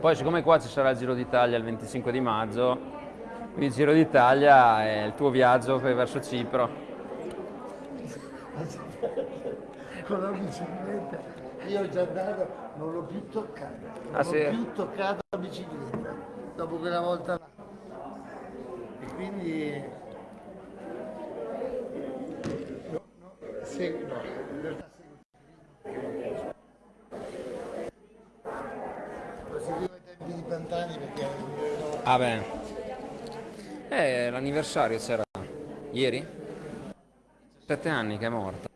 Poi siccome qua ci sarà il Giro d'Italia il 25 di maggio, il Giro d'Italia è il tuo viaggio verso Cipro. Con la bicicletta, io ho già andato, non l'ho più toccata, non Ah, ho sì? più toccato la bicicletta, dopo quella volta là. E quindi... No, no, seguo, no, in realtà seguo Lo seguivo ai tempi di Pantani perché ero- Ah beh. Eh, l'anniversario c'era ieri? Sette anni che è morto.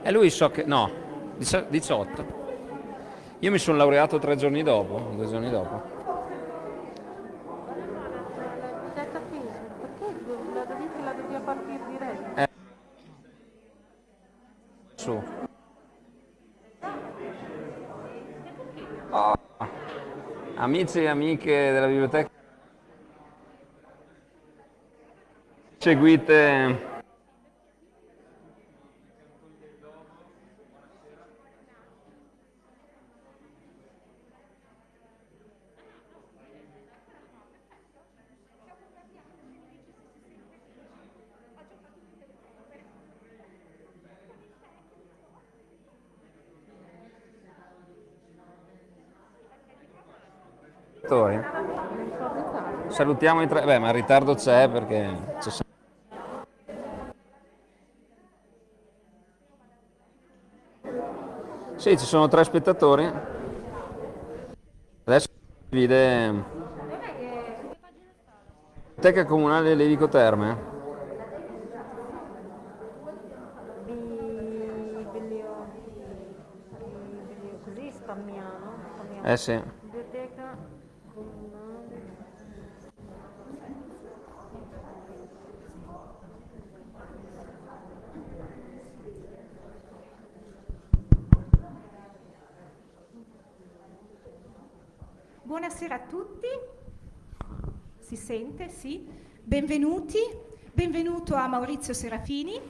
E lui so che... no, dici- 18. Io mi sono laureato tre giorni dopo, due giorni dopo. Su. Oh. Amici e amiche della biblioteca, seguite. Salutiamo i tre. Beh, ma il ritardo c'è perché c'è sempre- Sì, ci sono tre spettatori. Adesso si vede Biblioteca Comunale Levico Terme. Eh sì. Biblioteca comunale. Buonasera a tutti, si sente, sì. Benvenuti, benvenuto a Maurizio Serafini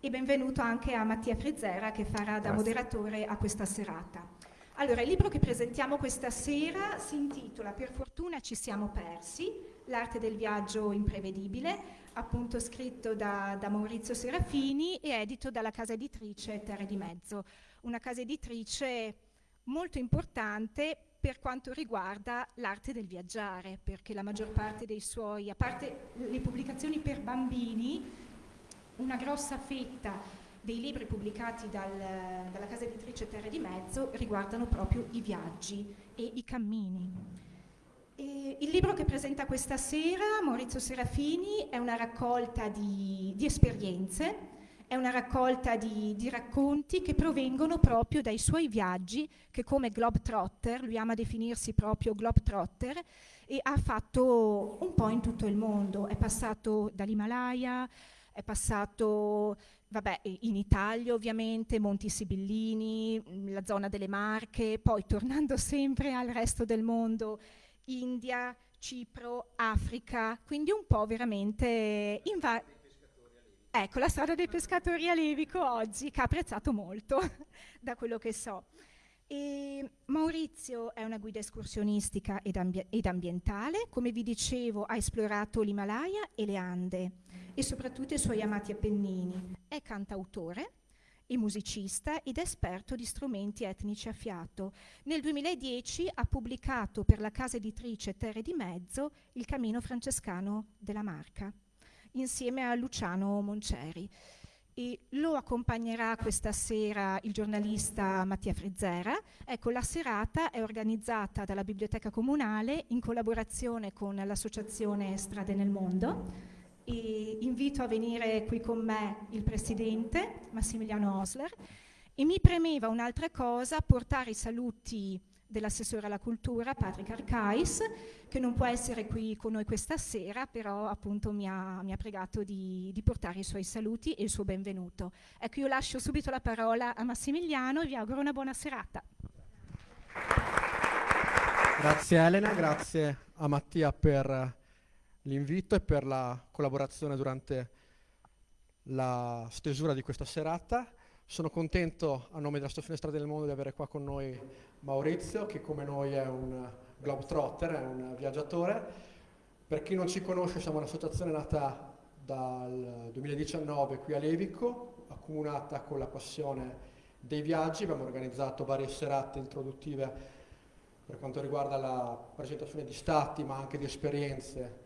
e benvenuto anche a Mattia Frizzera che farà da Grazie. moderatore a questa serata. Allora, il libro che presentiamo questa sera si intitola Per fortuna ci siamo persi, l'arte del viaggio imprevedibile, appunto scritto da, da Maurizio Serafini e edito dalla casa editrice Terre di Mezzo, una casa editrice molto importante per quanto riguarda l'arte del viaggiare, perché la maggior parte dei suoi, a parte le pubblicazioni per bambini, una grossa fetta dei libri pubblicati dal- dalla casa editrice Terre di Mezzo riguardano proprio i viaggi e i cammini. E il libro che presenta questa sera Maurizio Serafini è una raccolta di, di esperienze, è una raccolta di, di racconti che provengono proprio dai suoi viaggi, che come Globetrotter, lui ama definirsi proprio Globetrotter, e ha fatto un po' in tutto il mondo. È passato dall'Himalaya, è passato vabbè, in Italia ovviamente, Monti Sibillini, mh, la zona delle Marche, poi tornando sempre al resto del mondo, India, Cipro, Africa, quindi un po' veramente in va- Ecco, la strada dei pescatori a Levico oggi, che ha apprezzato molto, da quello che so. E Maurizio è una guida escursionistica ed, ambi- ed ambientale, come vi dicevo ha esplorato l'Himalaya e le Ande e soprattutto i suoi amati Appennini. È cantautore e musicista ed esperto di strumenti etnici a fiato. Nel 2010 ha pubblicato per la casa editrice Terre di Mezzo Il Cammino Francescano della Marca, insieme a Luciano Monceri. E lo accompagnerà questa sera il giornalista Mattia Frizzera. Ecco, la serata è organizzata dalla Biblioteca Comunale in collaborazione con l'associazione Strade nel Mondo. E invito a venire qui con me il presidente Massimiliano Osler e mi premeva un'altra cosa, portare i saluti dell'assessore alla cultura Patrick Arcais, che non può essere qui con noi questa sera, però appunto mi ha, mi ha pregato di, di portare i suoi saluti e il suo benvenuto. Ecco, io lascio subito la parola a Massimiliano e vi auguro una buona serata. Grazie Elena, grazie a Mattia per l'invito e per la collaborazione durante la stesura di questa serata. Sono contento a nome della Stazione Strade del Mondo di avere qua con noi Maurizio, che come noi è un globetrotter, è un viaggiatore. Per chi non ci conosce, siamo un'associazione nata dal 2019 qui a Levico, accomunata con la passione dei viaggi. Abbiamo organizzato varie serate introduttive per quanto riguarda la presentazione di stati, ma anche di esperienze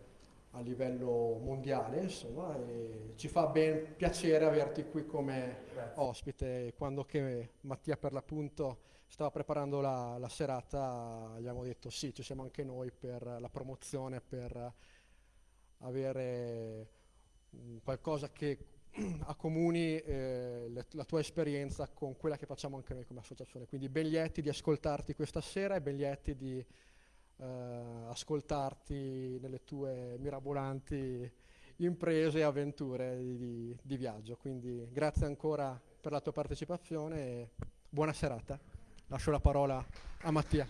a livello mondiale, insomma, ci fa ben piacere averti qui come Grazie. ospite. Quando che Mattia per l'appunto stava preparando la, la, serata, gli abbiamo detto sì, ci siamo anche noi per la promozione, per avere qualcosa che accomuni eh, le, la tua esperienza con quella che facciamo anche noi come associazione. Quindi ben lieti di ascoltarti questa sera e ben lieti di eh, ascoltarti nelle tue mirabolanti imprese e avventure di, di, viaggio. Quindi grazie ancora per la tua partecipazione e buona serata. Lascio la parola a Mattia.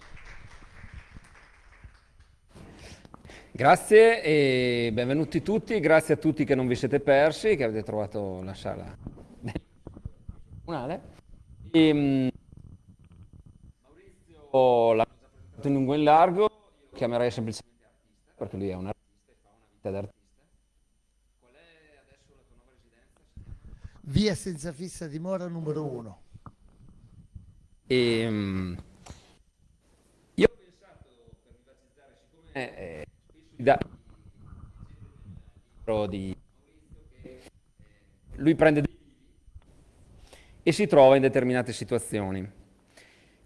Grazie e benvenuti tutti, grazie a tutti che non vi siete persi, che avete trovato la sala comunale. Ehm, Maurizio in lungo e in largo, io lo chiamerei semplicemente artista, perché lui è un artista e fa una vita d'artista. Qual è adesso la tua nuova residenza? Via senza fissa dimora numero uno. E, ehm, io ho pensato, per privatizzare, siccome... Eh, da di lui prende dei e si trova in determinate situazioni.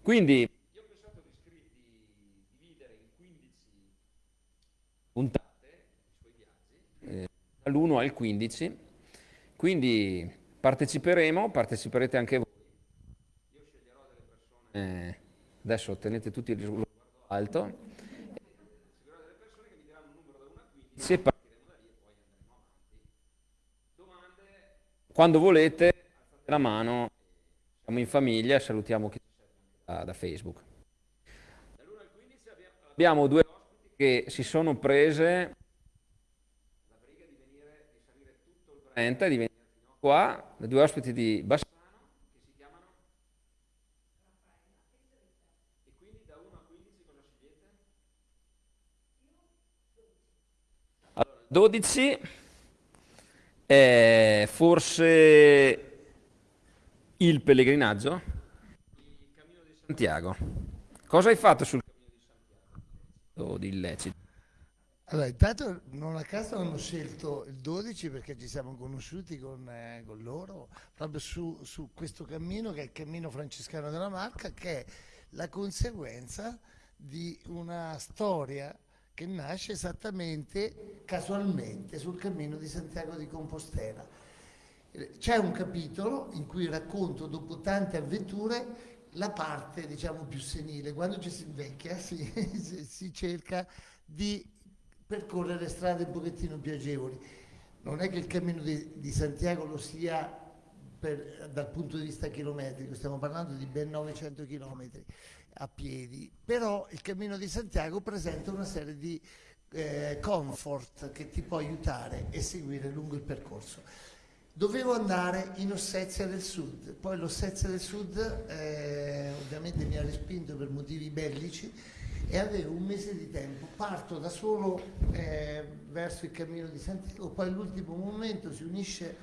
Quindi io ho pensato di, dividere in 15 puntate i suoi viaggi, eh, dall'1 al 15, quindi parteciperemo, parteciperete anche voi. Io sceglierò delle persone, eh, adesso tenete tutti il sguardo alto, se partiremo da lì e poi andremo avanti. Domande? Quando volete, alzate la mano, siamo in famiglia, salutiamo chi da, da Facebook. Dall'1 al 15 abbiamo, due che si sono prese la briga di venire, di salire tutto il Brenta e di venire fino qua, le due ospiti di Bassano, che si chiamano e quindi da 1 a 15 cosa scegliete? 12 è forse il pellegrinaggio, il cammino di Santiago. Cosa hai fatto sul Santiago di illecito? Allora, intanto non a caso hanno scelto il 12 perché ci siamo conosciuti con, eh, con loro proprio su, su, questo cammino che è il cammino francescano della Marca che è la conseguenza di una storia che nasce esattamente casualmente sul cammino di Santiago di Compostela. C'è un capitolo in cui racconto dopo tante avventure la parte diciamo più senile, quando ci si invecchia si, si cerca di percorrere strade un pochettino più agevoli. Non è che il cammino di, di Santiago lo sia per, dal punto di vista chilometrico, stiamo parlando di ben 900 chilometri a piedi, però il cammino di Santiago presenta una serie di eh, comfort che ti può aiutare e seguire lungo il percorso. Dovevo andare in Ossetia del Sud, poi l'Ossetia del Sud eh, ovviamente mi ha respinto per motivi bellici e avevo un mese di tempo, parto da solo eh, verso il cammino di Santiago, poi all'ultimo momento si unisce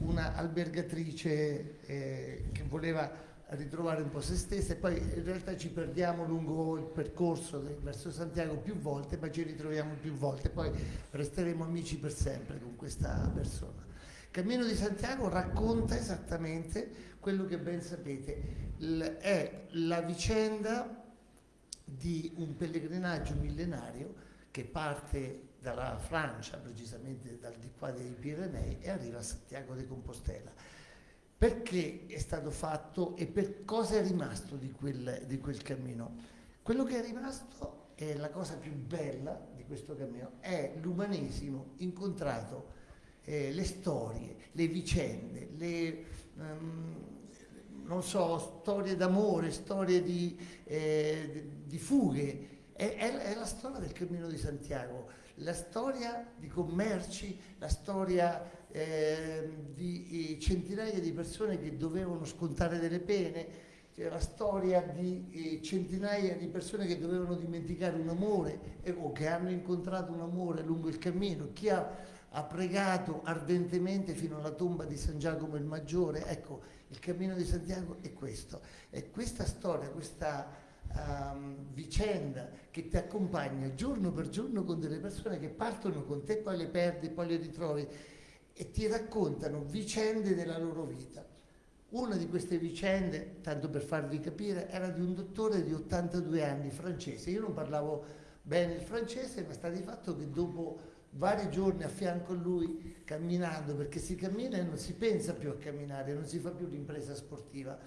una albergatrice eh, che voleva ritrovare un po' se stessa e poi in realtà ci perdiamo lungo il percorso verso Santiago più volte, ma ci ritroviamo più volte, poi resteremo amici per sempre con questa persona. Cammino di Santiago racconta esattamente quello che ben sapete, è la vicenda di un pellegrinaggio millenario che parte dalla Francia, precisamente dal di qua dei Pirenei, e arriva a Santiago de Compostela perché è stato fatto e per cosa è rimasto di quel, di quel cammino. Quello che è rimasto è la cosa più bella di questo cammino, è l'umanesimo incontrato, eh, le storie, le vicende, le, um, so, storie d'amore, storie di, eh, di fughe. È, è, è, la storia del Cammino di Santiago, la storia di commerci, la storia eh, di centinaia di persone che dovevano scontare delle pene, c'è la storia di eh, centinaia di persone che dovevano dimenticare un amore eh, o che hanno incontrato un amore lungo il cammino, chi ha, ha, pregato ardentemente fino alla tomba di San Giacomo il Maggiore, ecco, il cammino di Santiago è questo, è questa storia, questa um, vicenda che ti accompagna giorno per giorno con delle persone che partono con te, poi le perdi, poi le ritrovi e ti raccontano vicende della loro vita. Una di queste vicende, tanto per farvi capire, era di un dottore di 82 anni francese. Io non parlavo bene il francese, ma sta di fatto che dopo vari giorni a fianco a lui, camminando, perché si cammina e non si pensa più a camminare, non si fa più l'impresa sportiva,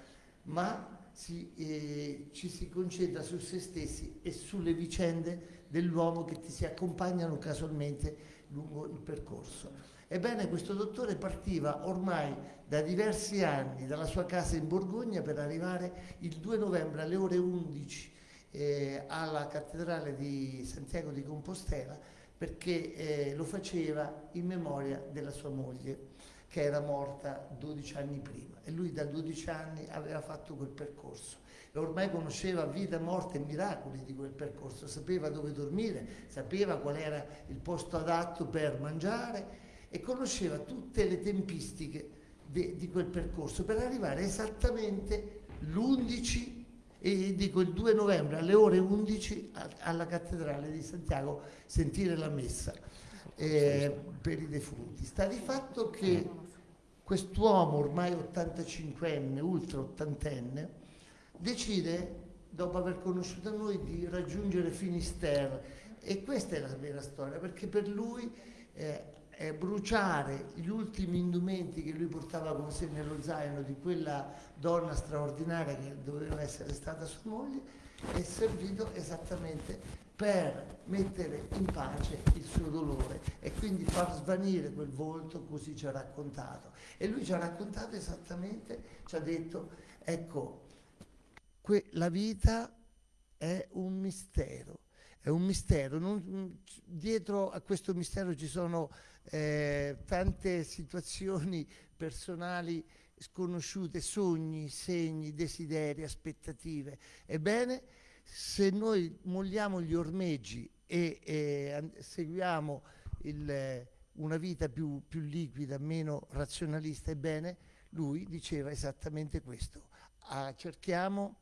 ma si, eh, ci si concentra su se stessi e sulle vicende dell'uomo che ti si accompagnano casualmente lungo il percorso. Ebbene, questo dottore partiva ormai da diversi anni dalla sua casa in Borgogna per arrivare il 2 novembre alle ore 11 eh, alla cattedrale di Santiago di Compostela perché eh, lo faceva in memoria della sua moglie che era morta 12 anni prima. E lui da 12 anni aveva fatto quel percorso. E ormai conosceva vita, morte e miracoli di quel percorso, sapeva dove dormire, sapeva qual era il posto adatto per mangiare e conosceva tutte le tempistiche de, di quel percorso per arrivare esattamente l'11 e dico il 2 novembre alle ore 11 a, alla cattedrale di Santiago sentire la messa eh, per i defunti. Sta di fatto che quest'uomo ormai 85enne, ultra ottantenne, decide, dopo aver conosciuto noi, di raggiungere Finisterre e questa è la vera storia, perché per lui eh, eh, bruciare gli ultimi indumenti che lui portava con sé nello zaino di quella donna straordinaria che doveva essere stata sua moglie è servito esattamente per mettere in pace il suo dolore e quindi far svanire quel volto così ci ha raccontato. E lui ci ha raccontato esattamente, ci ha detto, ecco, la vita è un mistero, è un mistero, non, dietro a questo mistero ci sono eh, tante situazioni personali sconosciute, sogni, segni, desideri, aspettative. Ebbene, se noi molliamo gli ormeggi e, e seguiamo il, una vita più, più, liquida, meno razionalista, ebbene, lui diceva esattamente questo. Ah, cerchiamo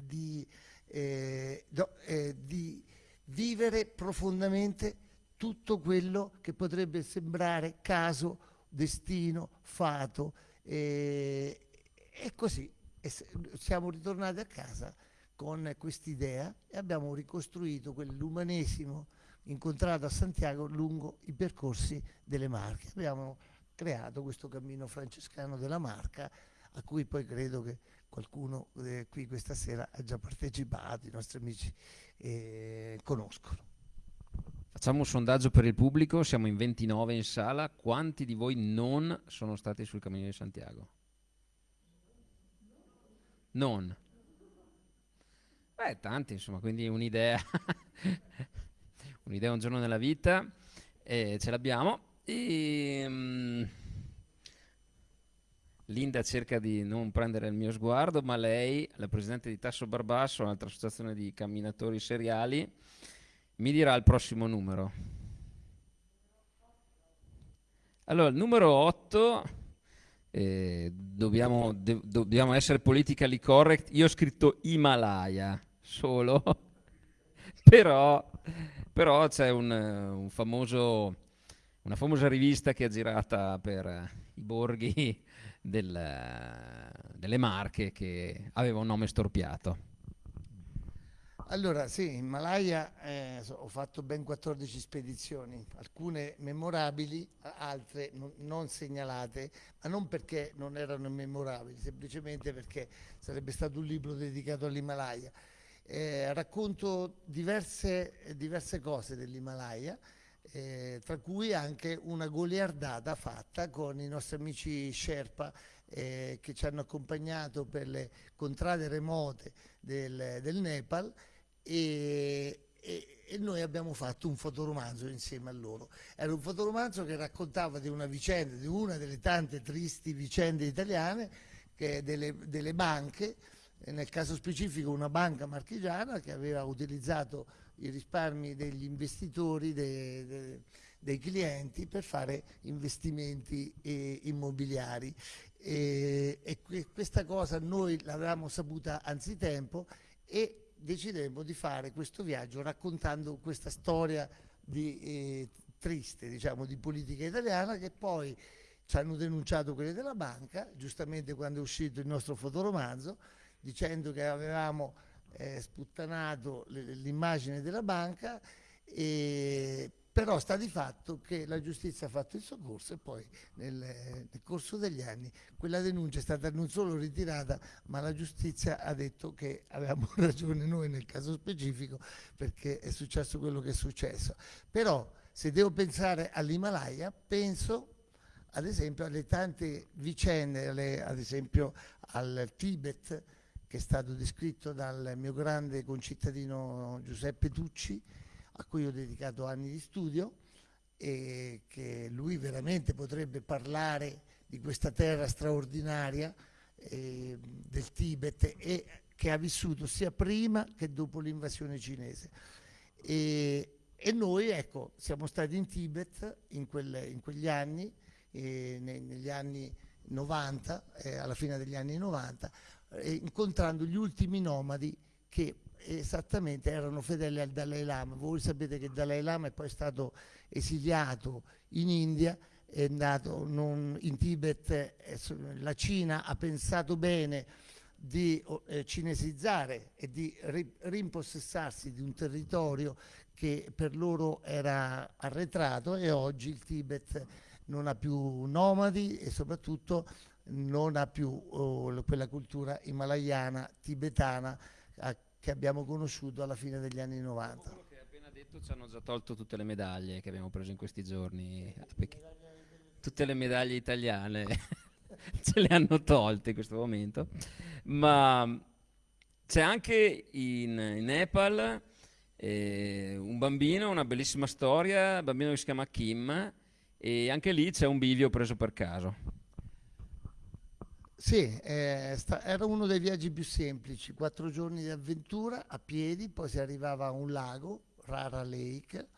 di, eh, do, eh, di vivere profondamente tutto quello che potrebbe sembrare caso, destino, fato. E, e così e siamo ritornati a casa con quest'idea e abbiamo ricostruito quell'umanesimo incontrato a Santiago lungo i percorsi delle Marche. Abbiamo creato questo cammino francescano della Marca a cui poi credo che qualcuno eh, qui questa sera ha già partecipato, i nostri amici eh, conoscono. Facciamo un sondaggio per il pubblico, siamo in 29 in sala, quanti di voi non sono stati sul Cammino di Santiago? Non. Beh, tanti insomma, quindi un'idea, un'idea un giorno nella vita, e ce l'abbiamo. Um, Linda cerca di non prendere il mio sguardo, ma lei, la presidente di Tasso Barbasso, un'altra associazione di camminatori seriali, mi dirà il prossimo numero. Allora, il numero 8, eh, dobbiamo, dobbiamo, essere politically correct, io ho scritto Himalaya solo, però, però c'è un, un famoso, una famosa rivista che è girata per i borghi del, delle Marche che aveva un nome storpiato. Allora, sì, in Malaya eh, ho fatto ben 14 spedizioni, alcune memorabili, altre non, non, segnalate, ma non perché non erano memorabili, semplicemente perché sarebbe stato un libro dedicato all'Himalaya. Eh, racconto diverse, diverse cose dell'Himalaya, eh, tra cui anche una goliardata fatta con i nostri amici Sherpa eh, che ci hanno accompagnato per le contrade remote del, del Nepal e, e, e noi abbiamo fatto un fotoromanzo insieme a loro. Era un fotoromanzo che raccontava di una vicenda, di una delle tante tristi vicende italiane, che delle, delle banche, nel caso specifico una banca marchigiana che aveva utilizzato i risparmi degli investitori, dei, dei, dei clienti per fare investimenti eh, immobiliari. E, e, questa cosa noi l'avevamo saputa anzitempo e decidemmo di fare questo viaggio raccontando questa storia di, eh, triste diciamo, di politica italiana che poi ci hanno denunciato quelli della banca, giustamente quando è uscito il nostro fotoromanzo, dicendo che avevamo eh, sputtanato l'immagine della banca, e, però sta di fatto che la giustizia ha fatto il suo corso e poi nel, nel, corso degli anni quella denuncia è stata non solo ritirata, ma la giustizia ha detto che avevamo ragione noi nel caso specifico perché è successo quello che è successo. Però se devo pensare all'Himalaya, penso ad esempio alle tante vicende, alle, ad esempio al Tibet, che è stato descritto dal mio grande concittadino Giuseppe Tucci, a cui ho dedicato anni di studio e che lui veramente potrebbe parlare di questa terra straordinaria eh, del Tibet e che ha vissuto sia prima che dopo l'invasione cinese. E, e, noi ecco, siamo stati in Tibet in, quelle, in quegli anni, eh, negli anni 90, eh, alla fine degli anni 90, eh, incontrando gli ultimi nomadi che esattamente erano fedeli al Dalai Lama. Voi sapete che il Dalai Lama è poi stato esiliato in India, è andato non, in Tibet, la Cina ha pensato bene di eh, cinesizzare e di ri, rimpossessarsi di un territorio che per loro era arretrato e oggi il Tibet non ha più nomadi e soprattutto non ha più oh, quella cultura himalayana, tibetana eh, che abbiamo conosciuto alla fine degli anni 90. Quello che hai appena detto ci hanno già tolto tutte le medaglie che abbiamo preso in questi giorni, tutte le medaglie italiane ce le hanno tolte in questo momento, ma c'è anche in, in Nepal eh, un bambino, una bellissima storia, un bambino che si chiama Kim e anche lì c'è un bivio preso per caso. Sì, eh, era uno dei viaggi più semplici, quattro giorni di avventura a piedi, poi si arrivava a un lago, Rara Lake,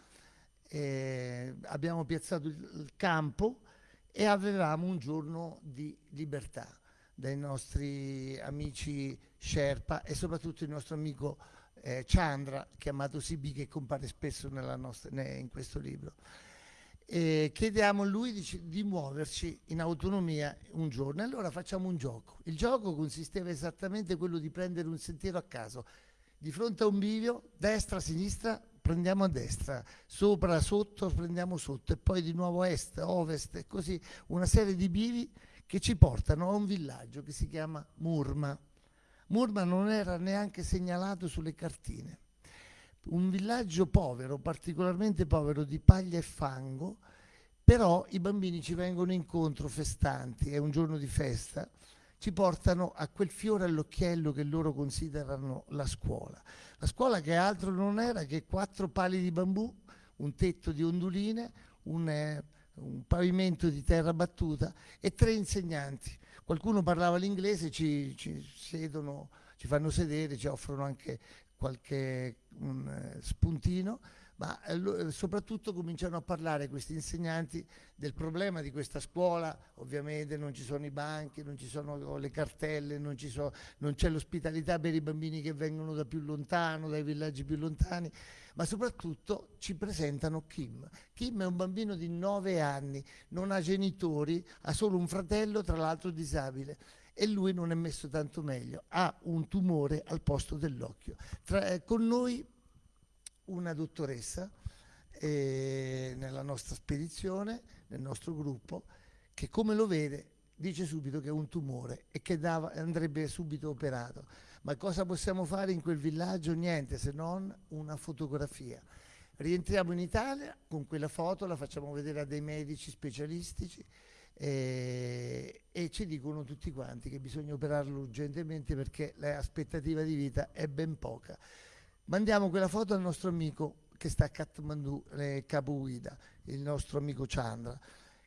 eh, abbiamo piazzato il, il campo e avevamo un giorno di libertà dai nostri amici Sherpa e soprattutto il nostro amico eh, Chandra, chiamato Sibi, che compare spesso nostra, in questo libro e chiediamo a lui di, di, muoverci in autonomia un giorno. Allora facciamo un gioco. Il gioco consisteva esattamente quello di prendere un sentiero a caso. Di fronte a un bivio, destra, sinistra, prendiamo a destra, sopra, sotto, prendiamo sotto e poi di nuovo est, ovest e così una serie di bivi che ci portano a un villaggio che si chiama Murma. Murma non era neanche segnalato sulle cartine un villaggio povero, particolarmente povero di paglia e fango, però i bambini ci vengono incontro festanti, è un giorno di festa, ci portano a quel fiore all'occhiello che loro considerano la scuola. La scuola che altro non era che quattro pali di bambù, un tetto di onduline, un, eh, un pavimento di terra battuta e tre insegnanti. Qualcuno parlava l'inglese, ci, ci, ci fanno sedere, ci offrono anche qualche eh, spuntino, ma eh, eh, soprattutto cominciano a parlare questi insegnanti del problema di questa scuola, ovviamente non ci sono i banchi, non ci sono le cartelle, non, so, non c'è l'ospitalità per i bambini che vengono da più lontano, dai villaggi più lontani, ma soprattutto ci presentano Kim. Kim è un bambino di 9 anni, non ha genitori, ha solo un fratello, tra l'altro disabile e lui non è messo tanto meglio, ha un tumore al posto dell'occhio. Eh, con noi una dottoressa eh, nella nostra spedizione, nel nostro gruppo, che come lo vede dice subito che è un tumore e che dava, andrebbe subito operato. Ma cosa possiamo fare in quel villaggio? Niente se non una fotografia. Rientriamo in Italia con quella foto, la facciamo vedere a dei medici specialistici e, e, ci dicono tutti quanti che bisogna operarlo urgentemente perché l'aspettativa di vita è ben poca. mandiamo quella foto al nostro amico che sta a Kathmandu, eh, Capo Guida, il nostro amico Chandra,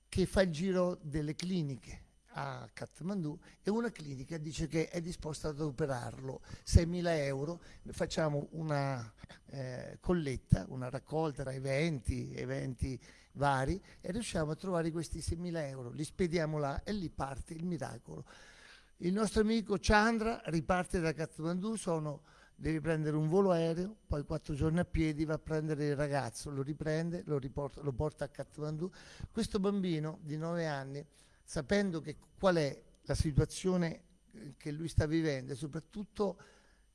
che fa il giro delle cliniche a Kathmandu e una clinica dice che è disposta ad operarlo 6.000 euro, facciamo una eh, colletta, una raccolta tra eventi, eventi vari e riusciamo a trovare questi 6.000 euro, li spediamo là e lì parte il miracolo. Il nostro amico Chandra riparte da Kathmandu, sono, deve prendere un volo aereo, poi quattro giorni a piedi va a prendere il ragazzo, lo riprende, lo, riporta, lo porta a Kathmandu. Questo bambino di 9 anni sapendo che, qual è la situazione eh, che lui sta vivendo e soprattutto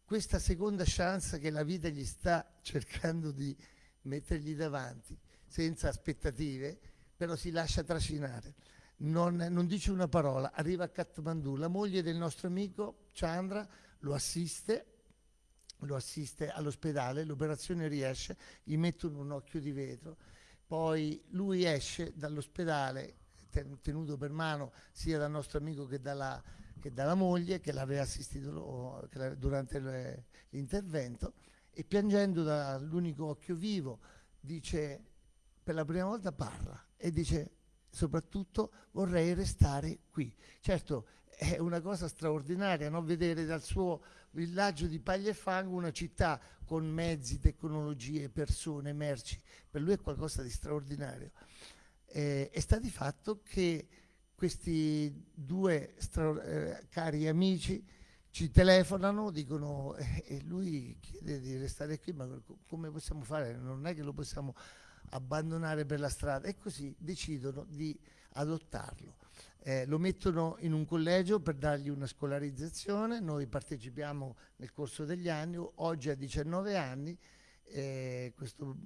questa seconda chance che la vita gli sta cercando di mettergli davanti, senza aspettative, però si lascia trascinare. Non, non, dice una parola, arriva a Kathmandu, la moglie del nostro amico Chandra lo assiste, lo assiste all'ospedale, l'operazione riesce, gli mettono un occhio di vetro, poi lui esce dall'ospedale tenuto per mano sia dal nostro amico che dalla, che dalla moglie che l'aveva assistito durante l'intervento e piangendo dall'unico occhio vivo dice per la prima volta parla e dice soprattutto vorrei restare qui. Certo è una cosa straordinaria no? vedere dal suo villaggio di paglia e fango una città con mezzi, tecnologie, persone, merci, per lui è qualcosa di straordinario eh, e sta di fatto che questi due eh, cari amici ci telefonano, dicono eh, e lui chiede di restare qui, ma come possiamo fare? Non è che lo possiamo abbandonare per la strada e così decidono di adottarlo. Eh, lo mettono in un collegio per dargli una scolarizzazione, noi partecipiamo nel corso degli anni, oggi ha 19 anni eh, questo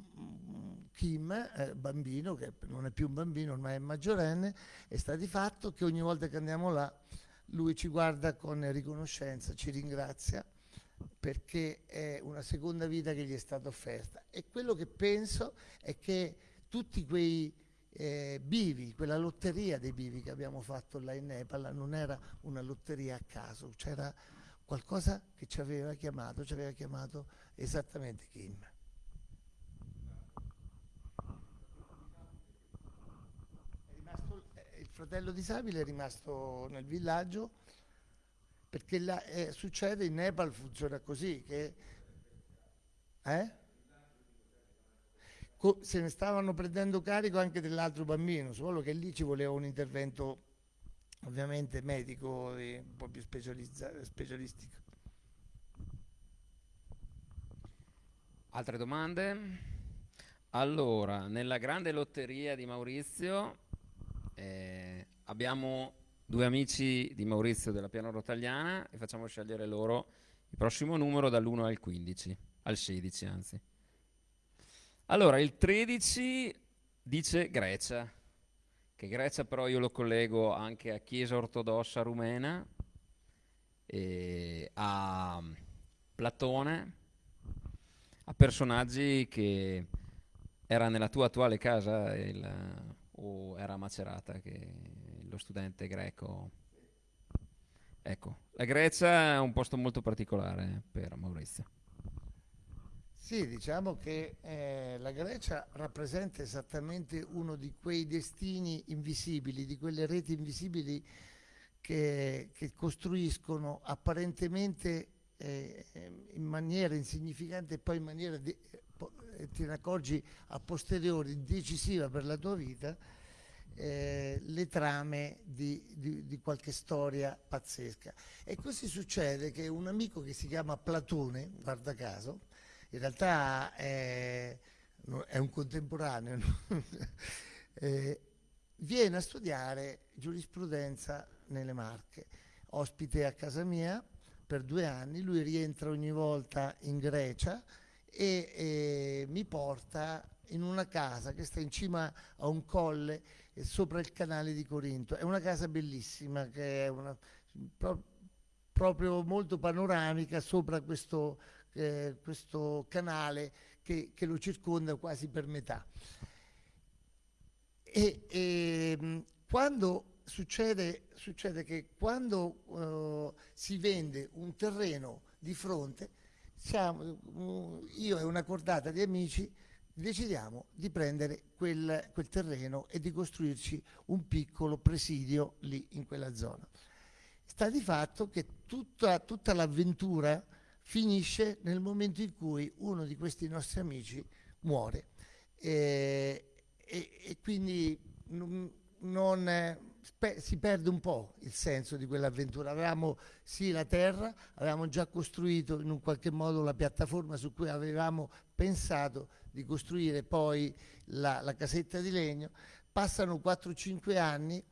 Kim, eh, bambino, che non è più un bambino, ormai è maggiorenne, e sta di fatto che ogni volta che andiamo là lui ci guarda con riconoscenza, ci ringrazia perché è una seconda vita che gli è stata offerta. E quello che penso è che tutti quei eh, bivi, quella lotteria dei bivi che abbiamo fatto là in Nepal non era una lotteria a caso, c'era qualcosa che ci aveva chiamato, ci aveva chiamato esattamente Kim. Eh, il fratello disabile è rimasto nel villaggio perché la, eh, succede in Nepal funziona così che eh? se ne stavano prendendo carico anche dell'altro bambino solo che lì ci voleva un intervento ovviamente medico e un po' più specialistico. Altre domande? Allora, nella grande lotteria di Maurizio eh, abbiamo due amici di Maurizio della Piano Rotagliana e facciamo scegliere loro il prossimo numero dall'1 al 15, al 16 anzi. Allora, il 13 dice Grecia che Grecia però io lo collego anche a Chiesa ortodossa rumena, a Platone, a personaggi che era nella tua attuale casa il, o era a Macerata, che lo studente greco. Ecco, la Grecia è un posto molto particolare per Maurizio. Sì, diciamo che eh, la Grecia rappresenta esattamente uno di quei destini invisibili, di quelle reti invisibili che, che costruiscono apparentemente eh, in maniera insignificante e poi in maniera, di, eh, te ne accorgi a posteriori, decisiva per la tua vita, eh, le trame di, di, di, qualche storia pazzesca. E così succede che un amico che si chiama Platone, guarda caso, in realtà è, è un contemporaneo, eh, viene a studiare giurisprudenza nelle Marche, ospite a casa mia per due anni, lui rientra ogni volta in Grecia e, e mi porta in una casa che sta in cima a un colle sopra il canale di Corinto. È una casa bellissima, che è una, pro, proprio molto panoramica sopra questo eh, questo canale che, che, lo circonda quasi per metà. E, e ehm, quando succede, succede, che quando uh, si vende un terreno di fronte, siamo, io e una cordata di amici decidiamo di prendere quel, quel terreno e di costruirci un piccolo presidio lì in quella zona. Sta di fatto che tutta, tutta l'avventura finisce nel momento in cui uno di questi nostri amici muore e, e, e quindi non, non si perde un po' il senso di quell'avventura. Avevamo sì la terra, avevamo già costruito in un qualche modo la piattaforma su cui avevamo pensato di costruire poi la, la casetta di legno. Passano 4-5 anni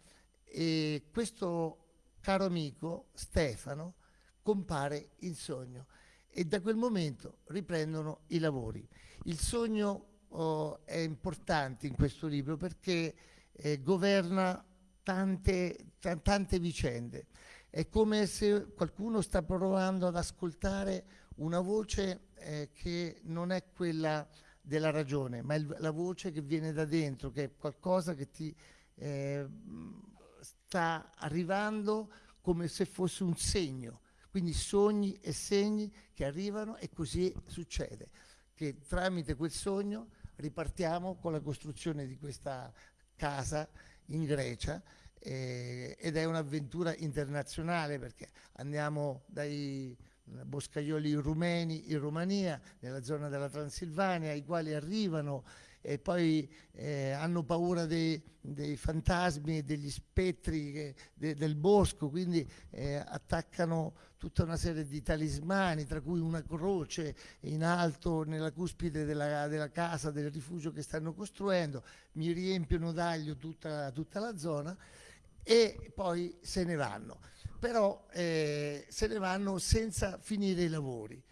e questo caro amico Stefano compare in sogno e da quel momento riprendono i lavori. Il sogno oh, è importante in questo libro perché eh, governa tante, tante vicende. È come se qualcuno sta provando ad ascoltare una voce eh, che non è quella della ragione, ma è la voce che viene da dentro, che è qualcosa che ti eh, sta arrivando come se fosse un segno. Quindi sogni e segni che arrivano e così succede, che tramite quel sogno ripartiamo con la costruzione di questa casa in Grecia eh, ed è un'avventura internazionale perché andiamo dai boscaioli rumeni in Romania, nella zona della Transilvania, i quali arrivano e poi eh, hanno paura dei, dei, fantasmi degli spettri che, de, del bosco, quindi eh, attaccano tutta una serie di talismani, tra cui una croce in alto nella cuspide della, della casa, del rifugio che stanno costruendo, mi riempiono d'aglio tutta, tutta la zona e poi se ne vanno. Però eh, se ne vanno senza finire i lavori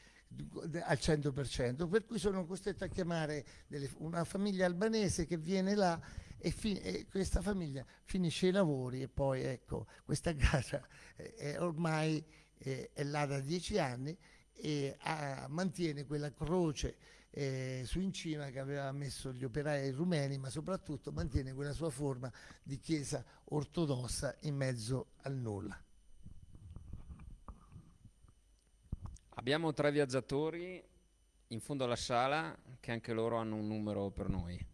al 100%, per cui sono costretto a chiamare delle, una famiglia albanese che viene là e, e, questa famiglia finisce i lavori e poi ecco, questa casa è ormai è, è là da dieci anni e ha, mantiene quella croce eh, su in cima che aveva messo gli operai rumeni, ma soprattutto mantiene quella sua forma di chiesa ortodossa in mezzo al nulla. Abbiamo tre viaggiatori in fondo alla sala che anche loro hanno un numero per noi.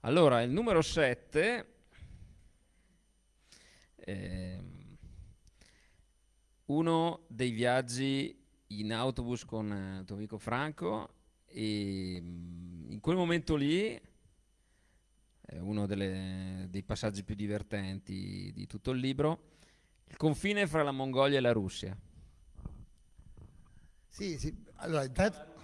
Allora, il numero 7 eh, uno dei viaggi in autobus con il tuo amico Franco e mm, in quel momento lì è uno delle, dei passaggi più divertenti di tutto il libro il confine fra la Mongolia e la Russia. Sì, sì. Allora, intanto,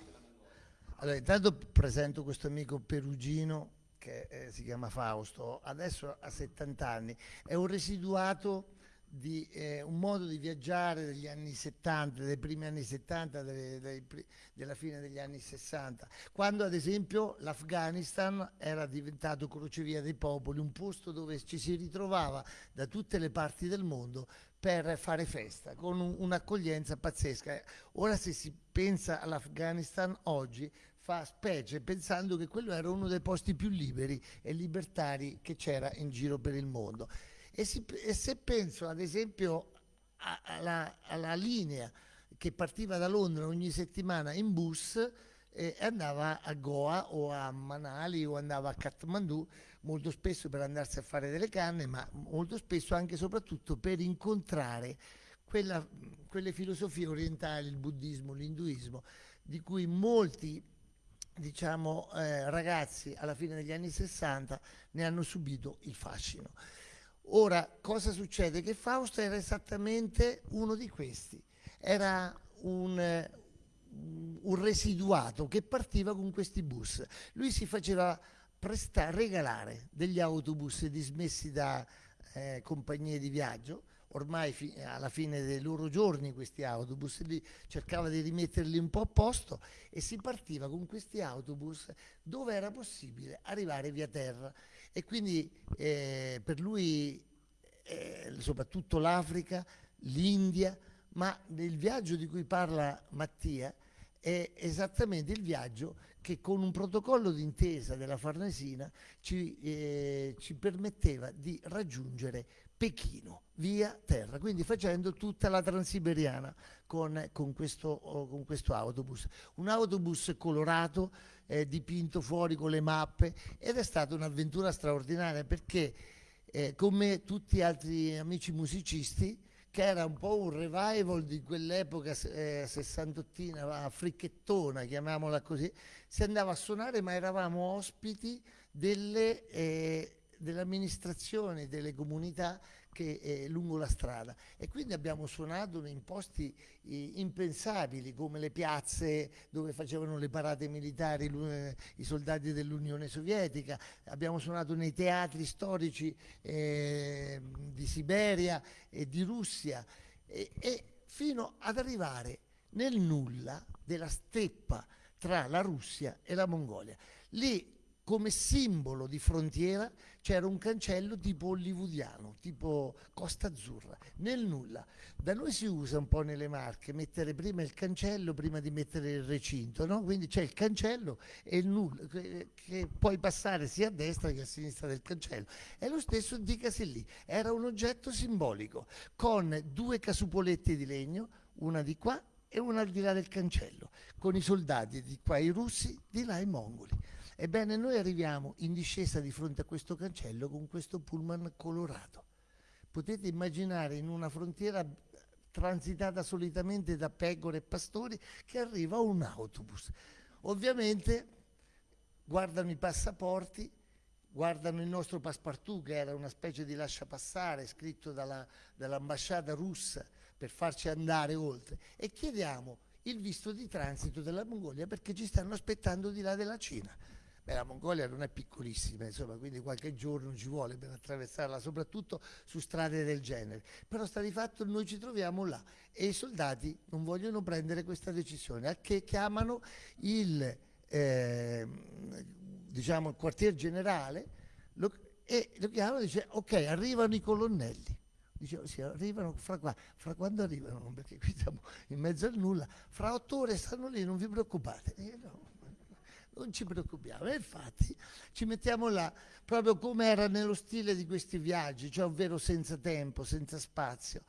allora, intanto presento questo amico perugino che eh, si chiama Fausto, adesso ha 70 anni, è un residuato di eh, un modo di viaggiare degli anni 70, dei primi anni 70, delle, dei, della fine degli anni 60, quando ad esempio l'Afghanistan era diventato crocevia dei popoli, un posto dove ci si ritrovava da tutte le parti del mondo per fare festa, con un, un'accoglienza pazzesca. Ora se si pensa all'Afghanistan oggi fa specie pensando che quello era uno dei posti più liberi e libertari che c'era in giro per il mondo. E, si, e se penso ad esempio alla, alla, linea che partiva da Londra ogni settimana in bus e andava a Goa o a Manali o andava a Kathmandu, molto spesso per andarsi a fare delle canne, ma molto spesso anche e soprattutto per incontrare quella, quelle filosofie orientali, il buddismo, l'induismo, di cui molti diciamo, eh, ragazzi alla fine degli anni 60 ne hanno subito il fascino. Ora, cosa succede? Che Fausto era esattamente uno di questi, era un, un residuato che partiva con questi bus. Lui si faceva regalare degli autobus dismessi da eh, compagnie di viaggio, ormai fi alla fine dei loro giorni questi autobus, li cercava di rimetterli un po' a posto e si partiva con questi autobus dove era possibile arrivare via terra e quindi eh, per lui eh, soprattutto l'Africa, l'India, ma nel viaggio di cui parla Mattia è esattamente il viaggio che con un protocollo d'intesa della Farnesina ci, eh, ci permetteva di raggiungere Pechino via terra, quindi facendo tutta la transiberiana con, con, questo, con questo, autobus. Un autobus colorato, eh, dipinto fuori con le mappe ed è stata un'avventura straordinaria perché eh, come tutti gli altri amici musicisti che era un po' un revival di quell'epoca eh, sessantottina, fricchettona, chiamiamola così, si andava a suonare ma eravamo ospiti delle, eh, delle amministrazioni, delle comunità che è lungo la strada. E quindi abbiamo suonato in posti eh, impensabili come le piazze dove facevano le parate militari eh, i soldati dell'Unione Sovietica, abbiamo suonato nei teatri storici eh, di Siberia e di Russia. E, e fino ad arrivare nel nulla della steppa tra la Russia e la Mongolia. Lì come simbolo di frontiera c'era un cancello tipo hollywoodiano, tipo Costa Azzurra, nel nulla. Da noi si usa un po' nelle marche mettere prima il cancello prima di mettere il recinto, no? quindi c'è il cancello e il nulla, che, che puoi passare sia a destra che a sinistra del cancello. È lo stesso dicasi lì, era un oggetto simbolico con due casupoletti di legno, una di qua e una al di là del cancello, con i soldati di qua i russi, di là i mongoli. Ebbene, noi arriviamo in discesa di fronte a questo cancello con questo pullman colorato. Potete immaginare in una frontiera transitata solitamente da pecore e pastori che arriva un autobus. Ovviamente guardano i passaporti, guardano il nostro passepartout che era una specie di lasciapassare scritto dalla, dall'ambasciata russa per farci andare oltre e chiediamo il visto di transito della Mongolia perché ci stanno aspettando di là della Cina. Beh, la Mongolia non è piccolissima, insomma, quindi qualche giorno ci vuole per attraversarla, soprattutto su strade del genere. Però sta di fatto noi ci troviamo là e i soldati non vogliono prendere questa decisione, a che chiamano il, eh, diciamo, il quartier generale lo, e lo chiamano e dice ok, arrivano i colonnelli. Dicevo, sì, arrivano fra, qua, fra quando arrivano? Perché qui siamo in mezzo al nulla, fra otto ore stanno lì, non vi preoccupate. E no, non ci preoccupiamo. E infatti ci mettiamo là, proprio come era nello stile di questi viaggi, cioè ovvero senza tempo, senza spazio.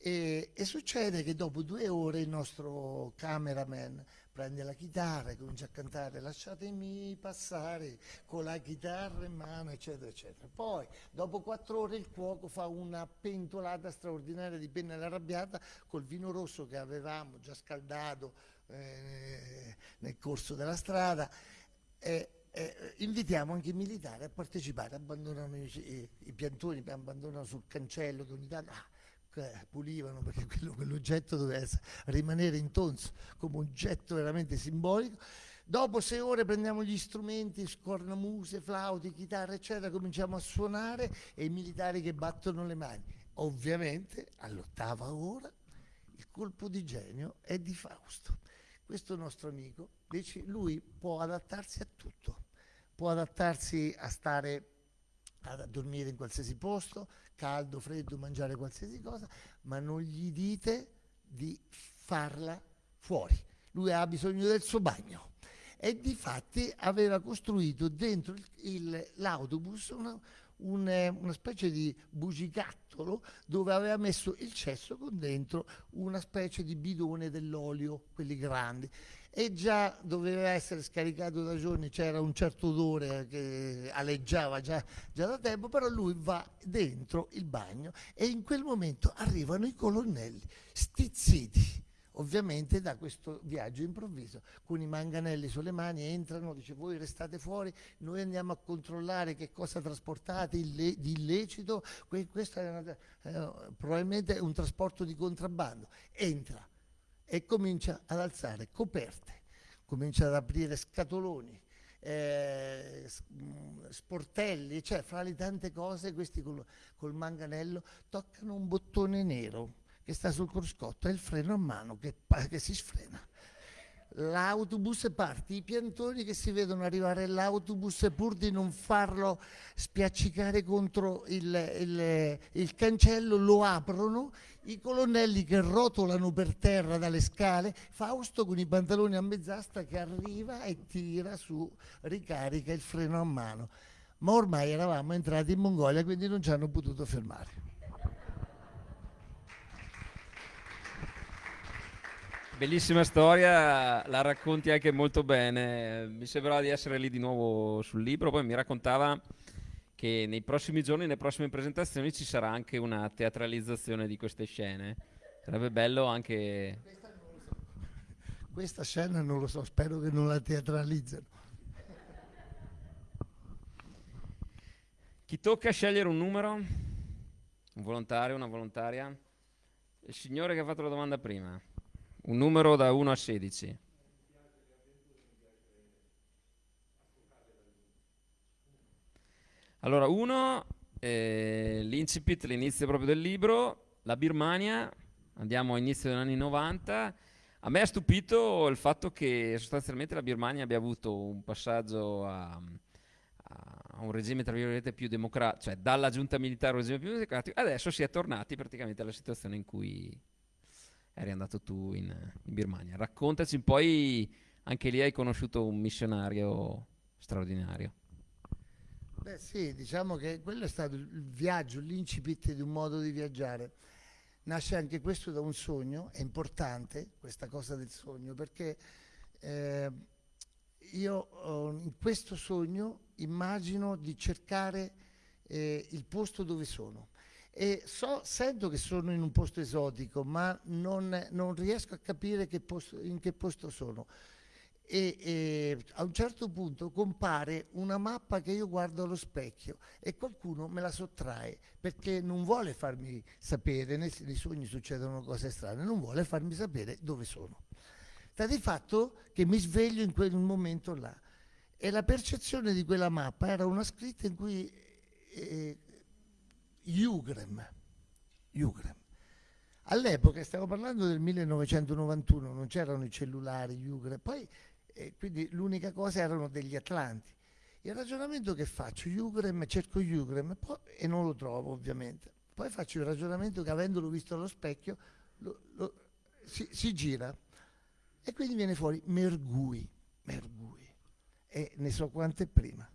E, e, succede che dopo due ore il nostro cameraman prende la chitarra e comincia a cantare lasciatemi passare con la chitarra in mano eccetera eccetera poi dopo quattro ore il cuoco fa una pentolata straordinaria di penna arrabbiata col vino rosso che avevamo già scaldato eh, nel corso della strada. Eh, eh, invitiamo anche i militari a partecipare, abbandonano i, i, piantoni, abbandonano sul cancello tanto ah, pulivano perché quello, quell'oggetto doveva rimanere in tonso come oggetto veramente simbolico. Dopo sei ore prendiamo gli strumenti, scornamuse, flauti, chitarre, eccetera, cominciamo a suonare e i militari che battono le mani. Ovviamente all'ottava ora il colpo di genio è di Fausto questo nostro amico, invece lui può adattarsi a tutto, può adattarsi a stare a dormire in qualsiasi posto, caldo, freddo, mangiare qualsiasi cosa, ma non gli dite di farla fuori. Lui ha bisogno del suo bagno. E di fatti aveva costruito dentro l'autobus una, un, eh, una specie di bugigattolo dove aveva messo il cesso con dentro una specie di bidone dell'olio, quelli grandi. E già doveva essere scaricato da giorni, c'era un certo odore che aleggiava già, già da tempo, però lui va dentro il bagno e in quel momento arrivano i colonnelli stizziti ovviamente da questo viaggio improvviso con i manganelli sulle mani entrano, dice voi restate fuori, noi andiamo a controllare che cosa trasportate di illecito, questo è una, eh, probabilmente un trasporto di contrabbando, entra e comincia ad alzare coperte, comincia ad aprire scatoloni, eh, mm, sportelli, cioè fra le tante cose questi col, col manganello toccano un bottone nero che sta sul cruscotto, è il freno a mano che, che si sfrena. l'autobus parte, i piantoni che si vedono arrivare l'autobus pur di non farlo spiaccicare contro il, il, il cancello lo aprono, i colonnelli che rotolano per terra dalle scale, Fausto con i pantaloni a mezz'asta che arriva e tira su, ricarica il freno a mano. Ma ormai eravamo entrati in Mongolia, quindi non ci hanno potuto fermare. Bellissima storia, la racconti anche molto bene. Mi sembrava di essere lì di nuovo sul libro, poi mi raccontava che nei prossimi giorni, nelle prossime presentazioni ci sarà anche una teatralizzazione di queste scene. Sarebbe bello anche... Questa scena non lo so, spero che non la teatralizzano. Chi tocca scegliere un numero? Un volontario, una volontaria? Il signore che ha fatto la domanda prima. Un numero da 1 a 16. Allora, uno, eh, l'incipit, l'inizio proprio del libro, la Birmania, andiamo all'inizio degli anni 90. A me ha stupito il fatto che sostanzialmente la Birmania abbia avuto un passaggio a, a un regime tra virgolette più democratico, cioè dalla giunta militare a un regime più democratico, adesso si è tornati praticamente alla situazione in cui eri andato tu in, in Birmania. Raccontaci poi, anche lì hai conosciuto un missionario straordinario. Beh sì, diciamo che quello è stato il viaggio, l'incipit di un modo di viaggiare. Nasce anche questo da un sogno, è importante questa cosa del sogno, perché eh, io in questo sogno immagino di cercare eh, il posto dove sono e so, sento che sono in un posto esotico, ma non, non riesco a capire che posto, in che posto sono. E, e, a un certo punto compare una mappa che io guardo allo specchio e qualcuno me la sottrae perché non vuole farmi sapere, nei, nei sogni succedono cose strane, non vuole farmi sapere dove sono. Sta di fatto che mi sveglio in quel momento là e la percezione di quella mappa era una scritta in cui eh, Ugrem. Ugrem. All'epoca, stiamo parlando del 1991, non c'erano i cellulari, Ugrem, poi eh, quindi l'unica cosa erano degli atlanti. Il ragionamento che faccio, Ugrem, cerco Ugrem e non lo trovo ovviamente. Poi faccio il ragionamento che avendolo visto allo specchio lo, lo, si, si, gira e quindi viene fuori Mergui, Mergui e ne so quante prima.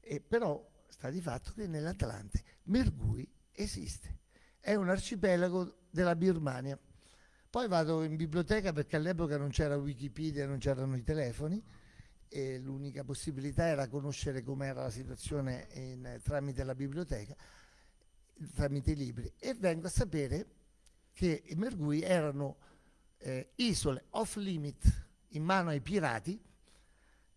E però sta di fatto che nell'Atlante Mergui esiste, è un arcipelago della Birmania. Poi vado in biblioteca perché all'epoca non c'era Wikipedia, non c'erano i telefoni e l'unica possibilità era conoscere com'era la situazione in, tramite la biblioteca, tramite i libri e vengo a sapere che i Mergui erano eh, isole off limit in mano ai pirati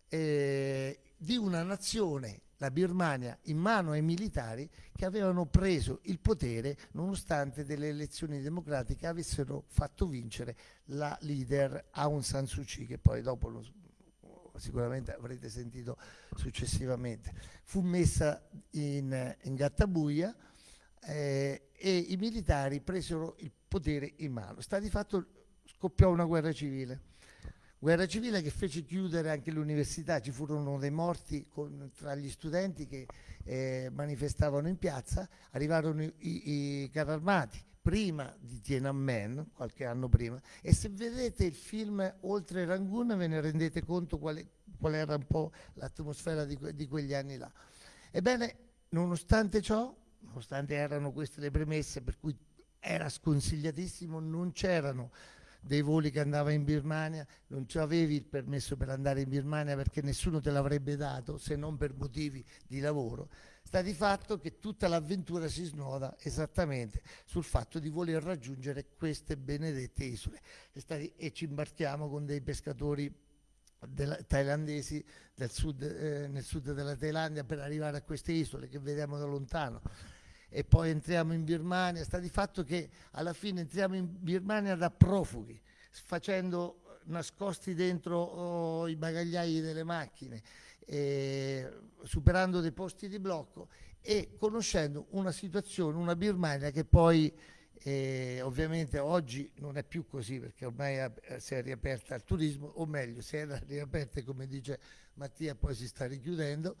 eh, di una nazione la Birmania in mano ai militari che avevano preso il potere nonostante delle elezioni democratiche avessero fatto vincere la leader Aung San Suu Kyi che poi dopo lo, sicuramente avrete sentito successivamente. Fu messa in, in gattabuia eh, e i militari presero il potere in mano. Sta di fatto scoppiò una guerra civile Guerra civile che fece chiudere anche l'università, ci furono dei morti con, tra gli studenti che eh, manifestavano in piazza, arrivarono i, i, carri armati prima di Tiananmen, qualche anno prima, e se vedete il film Oltre Rangoon ve ne rendete conto qual, qual era un po' l'atmosfera di, di quegli anni là. Ebbene, nonostante ciò, nonostante erano queste le premesse per cui era sconsigliatissimo, non c'erano dei voli che andava in Birmania, non avevi il permesso per andare in Birmania perché nessuno te l'avrebbe dato se non per motivi di lavoro, sta di fatto che tutta l'avventura si snoda esattamente sul fatto di voler raggiungere queste benedette isole. E, e ci imbarchiamo con dei pescatori della, thailandesi del sud, eh, nel sud della Thailandia per arrivare a queste isole che vediamo da lontano e poi entriamo in Birmania, sta di fatto che alla fine entriamo in Birmania da profughi, facendo nascosti dentro oh, i bagagliai delle macchine, eh, superando dei posti di blocco e conoscendo una situazione, una Birmania che poi E ovviamente oggi non è più così perché ormai si è riaperta al turismo, o meglio, si era riaperta come dice Mattia, poi si sta richiudendo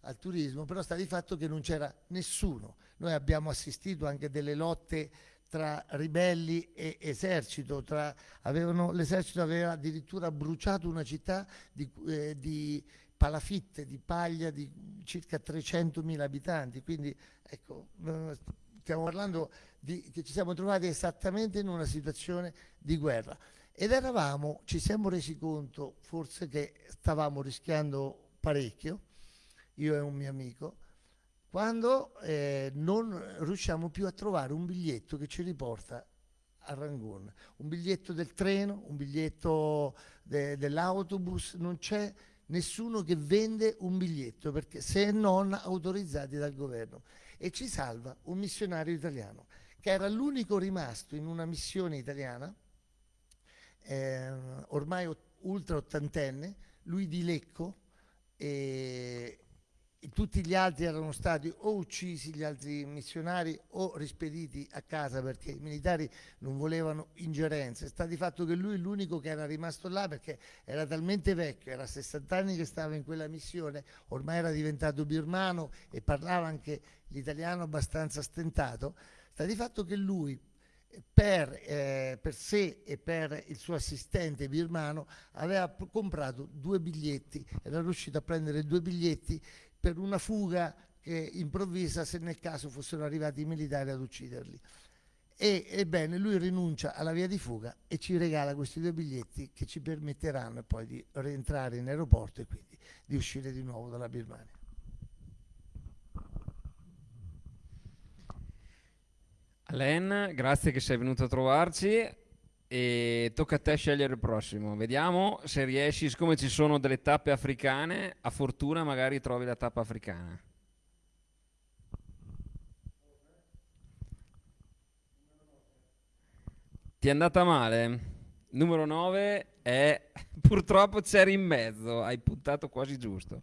al turismo, però sta di fatto che non c'era nessuno. Noi abbiamo assistito anche delle lotte tra ribelli e esercito, tra- avevano- l'esercito aveva addirittura bruciato una città di, eh, di palafitte, di paglia di circa 300.000 abitanti, quindi ecco, stiamo parlando di, che ci siamo trovati esattamente in una situazione di guerra. Ed eravamo, ci siamo resi conto forse che stavamo rischiando parecchio, io e un mio amico, quando eh, non riusciamo più a trovare un biglietto che ci riporta a Rangoon, un biglietto del treno, un biglietto de- dell'autobus, non c'è nessuno che vende un biglietto perché se non autorizzati dal governo. E ci salva un missionario italiano che era l'unico rimasto in una missione italiana eh, ormai ultra ottantenne lui di Lecco e tutti gli altri erano stati o uccisi gli altri missionari o rispediti a casa perché i militari non volevano ingerenze. Sta di fatto che lui è l'unico che era rimasto là perché era talmente vecchio, era 60 anni che stava in quella missione, ormai era diventato birmano e parlava anche l'italiano abbastanza stentato. Sta di fatto che lui per, eh, per sé e per il suo assistente birmano aveva comprato due biglietti, era riuscito a prendere due biglietti per una fuga che improvvisa se nel caso fossero arrivati i militari ad ucciderli. E, ebbene, lui rinuncia alla via di fuga e ci regala questi due biglietti che ci permetteranno poi di rientrare in aeroporto e quindi di uscire di nuovo dalla Birmania. Alain, grazie che sei venuto a trovarci e tocca a te scegliere il prossimo. Vediamo se riesci, siccome ci sono delle tappe africane, a fortuna magari trovi la tappa africana. Ti è andata male? Numero 9 è purtroppo c'eri in mezzo, hai puntato quasi giusto.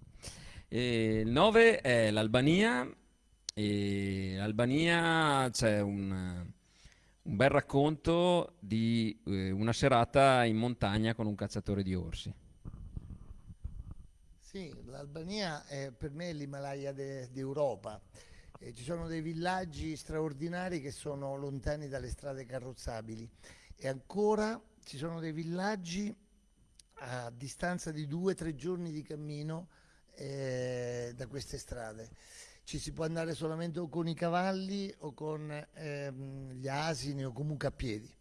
E il 9 è l'Albania e l'Albania c'è un, un bel racconto di eh, una serata in montagna con un cacciatore di orsi. Sì, l'Albania è per me l'Himalaya de- d'Europa. Eh, ci sono dei villaggi straordinari che sono lontani dalle strade carrozzabili e ancora ci sono dei villaggi a distanza di due o tre giorni di cammino eh, da queste strade. Ci si può andare solamente o con i cavalli o con ehm, gli asini o comunque a piedi.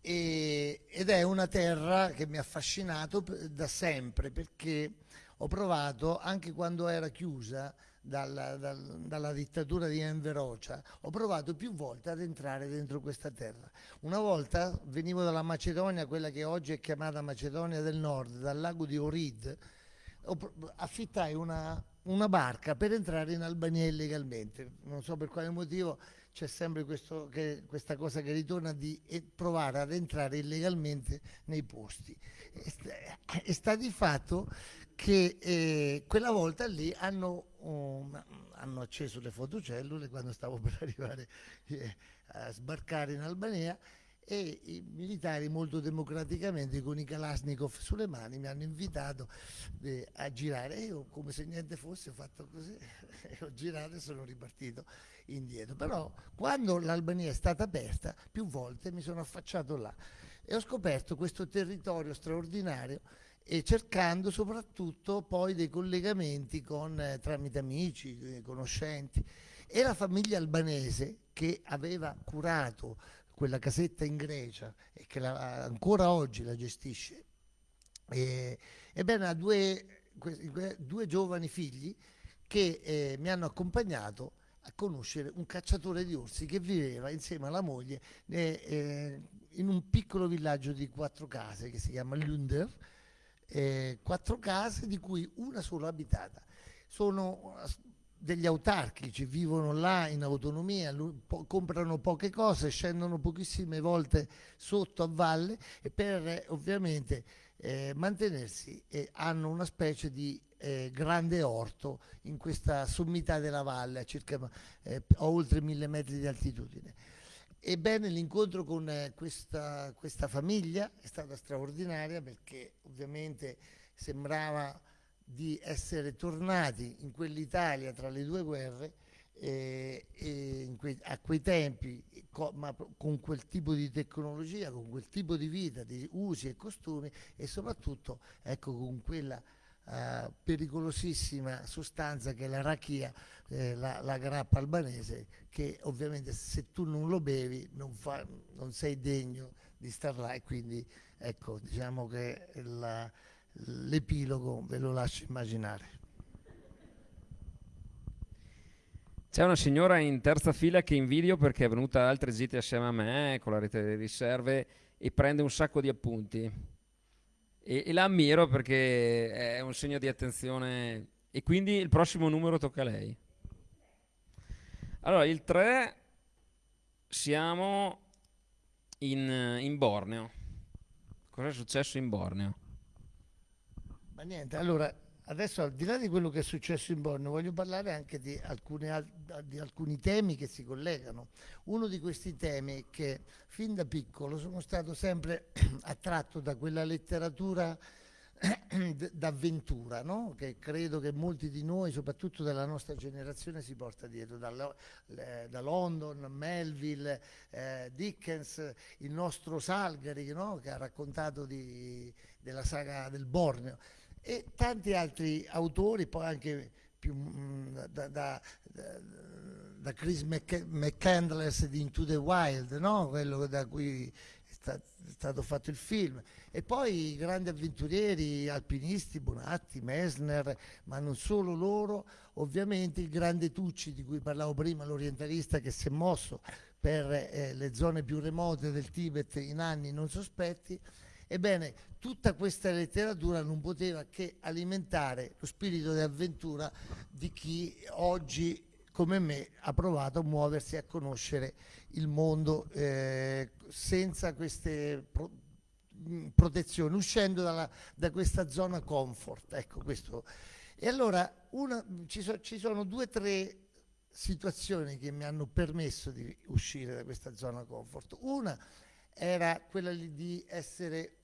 E- ed è una terra che mi ha affascinato da sempre perché ho provato, anche quando era chiusa dalla, dal- dalla dittatura di Enver Hoxha, ho provato più volte ad entrare dentro questa terra. Una volta venivo dalla Macedonia, quella che oggi è chiamata Macedonia del Nord, dal lago di Orid, affittai una, una barca per entrare in Albania illegalmente. Non so per quale motivo c'è sempre questo che- questa cosa che ritorna di e- provare ad entrare illegalmente nei posti. E sta, e sta di fatto che eh, quella volta lì hanno, um, hanno acceso le fotocellule quando stavo per arrivare eh, a sbarcare in Albania e i militari molto democraticamente con i Kalashnikov sulle mani mi hanno invitato eh, a girare. E io come se niente fosse ho fatto così ho girato e sono ripartito indietro. Però quando l'Albania è stata aperta più volte mi sono affacciato là e ho scoperto questo territorio straordinario e cercando soprattutto poi dei collegamenti con, eh, tramite amici, eh, conoscenti. E la famiglia albanese che aveva curato quella casetta in Grecia e che la- ancora oggi la gestisce. E, ebbene, ha due, due giovani figli che eh, mi hanno accompagnato a conoscere un cacciatore di orsi che viveva insieme alla moglie eh, eh, in un piccolo villaggio di quattro case che si chiama Lunder, eh, quattro case di cui una sola abitata. Sono degli autarchici, vivono là in autonomia, po- comprano poche cose, scendono pochissime volte sotto a valle e per ovviamente eh, mantenersi eh, hanno una specie di eh, grande orto in questa sommità della valle a circa eh, a oltre mille metri di altitudine. Ebbene, l'incontro con eh, questa, questa famiglia è stata straordinaria perché ovviamente sembrava di essere tornati in quell'Italia tra le due guerre eh, e quei, a quei tempi, co, ma con quel tipo di tecnologia, con quel tipo di vita, di usi e costumi e soprattutto ecco, con quella uh, pericolosissima sostanza che è la rachia, eh, la, la, grappa albanese, che ovviamente se tu non lo bevi non, fa, non sei degno di star là e quindi ecco diciamo che la, l'epilogo ve lo lascio immaginare. C'è una signora in terza fila che invidio perché è venuta altre gite assieme a me con la rete delle riserve e prende un sacco di appunti. E, e la ammiro perché è un segno di attenzione. E quindi il prossimo numero tocca a lei. Allora, il 3 siamo in, in Borneo. Cosa è successo in Borneo? Ma niente, allora Adesso al di là di quello che è successo in Borneo voglio parlare anche di, alcune, di, alcuni temi che si collegano. Uno di questi temi è che fin da piccolo sono stato sempre attratto da quella letteratura d'avventura, no? che credo che molti di noi, soprattutto della nostra generazione, si porta dietro, da, da London, Melville, eh, Dickens, il nostro Salgari no? che ha raccontato di, della saga del Borneo e tanti altri autori, poi anche più, mm, da, da, da, Chris McCandless di Into the Wild, no? quello da cui è, sta, è, stato fatto il film, e poi i grandi avventurieri, alpinisti, Bonatti, Messner, ma non solo loro, ovviamente il grande Tucci di cui parlavo prima, l'orientalista che si è mosso per eh, le zone più remote del Tibet in anni non sospetti, Ebbene, tutta questa letteratura non poteva che alimentare lo spirito di avventura di chi oggi come me ha provato a muoversi a conoscere il mondo eh, senza queste pro protezioni, uscendo dalla, da questa zona comfort. Ecco, questo. E allora una, ci, so, ci sono due o tre situazioni che mi hanno permesso di uscire da questa zona comfort. Una era quella di essere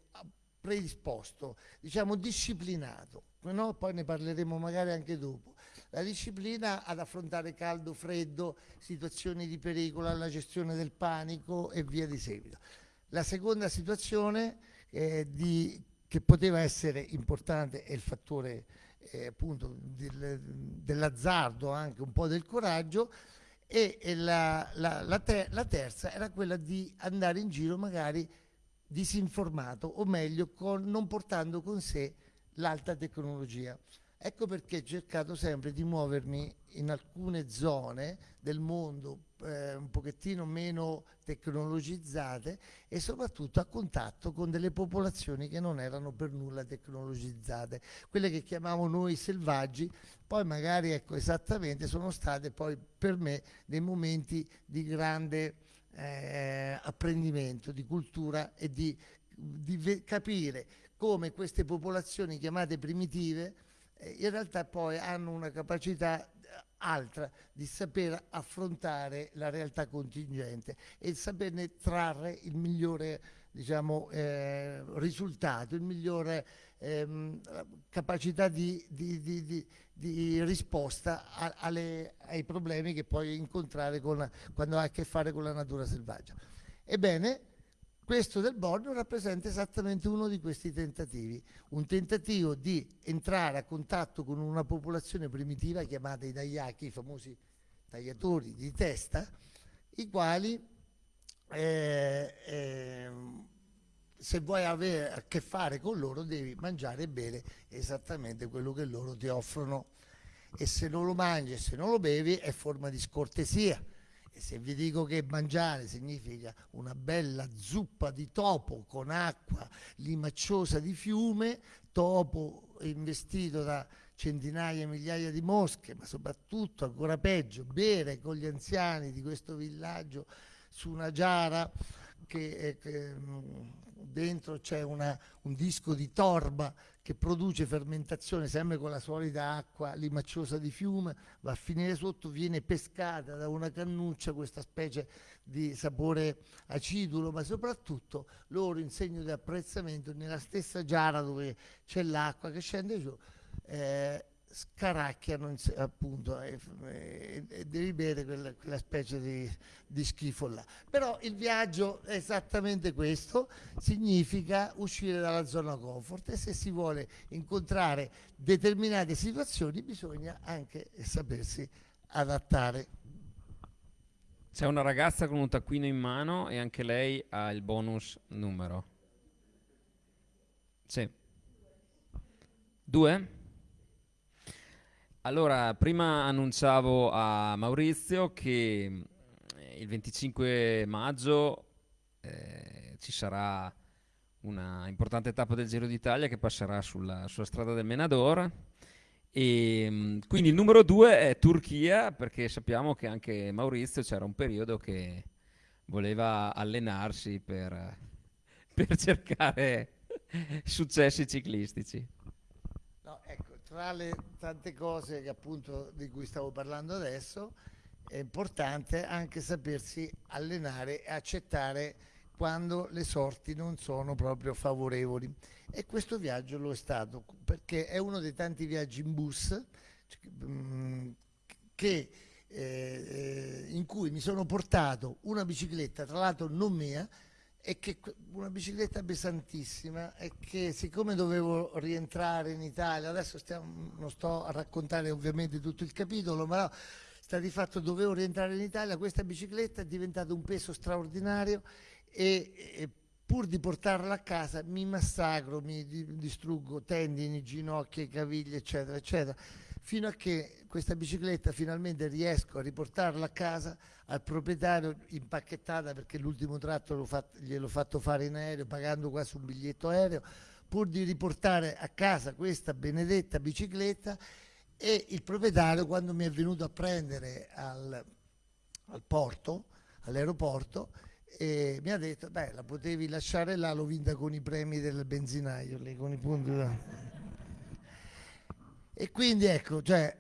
predisposto, diciamo disciplinato, no? poi ne parleremo magari anche dopo. La disciplina ad affrontare caldo, freddo, situazioni di pericolo, la gestione del panico e via di seguito. La seconda situazione eh, di, che poteva essere importante è il fattore eh, appunto del, dell'azzardo, anche un po' del coraggio, e, e la, la, la, ter la terza era quella di andare in giro magari disinformato o meglio con, non portando con sé l'alta tecnologia. Ecco perché ho cercato sempre di muovermi in alcune zone del mondo eh, un pochettino meno tecnologizzate e soprattutto a contatto con delle popolazioni che non erano per nulla tecnologizzate, quelle che chiamiamo noi selvaggi, poi magari ecco esattamente sono state poi per me dei momenti di grande eh, apprendimento, di cultura e di, di capire come queste popolazioni chiamate primitive eh, in realtà poi hanno una capacità eh, altra di saper affrontare la realtà contingente e saperne trarre il migliore diciamo, eh, risultato, il migliore ehm, capacità di, di, di, di risposta a, alle, ai problemi che puoi incontrare con, quando hai a che fare con la natura selvaggia. Ebbene, questo del Borneo rappresenta esattamente uno di questi tentativi, un tentativo di entrare a contatto con una popolazione primitiva chiamata i Dayaki, i famosi tagliatori di testa, i quali eh, eh, se vuoi avere a che fare con loro devi mangiare e bere esattamente quello che loro ti offrono. E se non lo mangi e se non lo bevi è forma di scortesia. E se vi dico che mangiare significa una bella zuppa di topo con acqua limacciosa di fiume, topo investito da centinaia e migliaia di mosche, ma soprattutto ancora peggio, bere con gli anziani di questo villaggio su una giara che, eh, che mh, dentro c'è un disco di torba che produce fermentazione sempre con la solita acqua limacciosa di fiume, va a finire sotto, viene pescata da una cannuccia questa specie di sapore acidulo, ma soprattutto loro in segno di apprezzamento nella stessa giara dove c'è l'acqua che scende giù, eh, scaracchiano appunto e, e- e devi bere quella, quella specie di, di schifo là. Però il viaggio è esattamente questo, significa uscire dalla zona comfort e se si vuole incontrare determinate situazioni bisogna anche sapersi adattare. C'è una ragazza con un taccuino in mano e anche lei ha il bonus numero. Sì. Due? Allora, prima annunciavo a Maurizio che eh, il 25 maggio eh, ci sarà una importante tappa del Giro d'Italia che passerà sulla, sulla strada del Menador. E mm, quindi il numero due è Turchia, perché sappiamo che anche Maurizio c'era un periodo che voleva allenarsi per, per cercare successi ciclistici. No, ecco, tra le tante cose che appunto di cui stavo parlando adesso, è importante anche sapersi allenare e accettare quando le sorti non sono proprio favorevoli. E questo viaggio lo è stato, perché è uno dei tanti viaggi in bus mm, che, eh, eh, in cui mi sono portato una bicicletta, tra l'altro non mia, e che una bicicletta pesantissima e che siccome dovevo rientrare in Italia, adesso stiamo- non sto a raccontare ovviamente tutto il capitolo, ma no, sta di fatto dovevo rientrare in Italia, questa bicicletta è diventata un peso straordinario e, e pur di portarla a casa mi massacro, mi di- distruggo tendini, ginocchia, caviglie, eccetera, eccetera, fino a che questa bicicletta finalmente riesco a riportarla a casa al proprietario impacchettata perché l'ultimo tratto l'ho fat- gliel'ho fatto fare in aereo pagando quasi un biglietto aereo, pur di riportare a casa questa benedetta bicicletta e il proprietario quando mi è venuto a prendere al, al porto, all'aeroporto, e mi ha detto, beh, la potevi lasciare là, l'ho vinta con i premi del benzinaio, lì, con i punti. da-". E quindi ecco, cioè,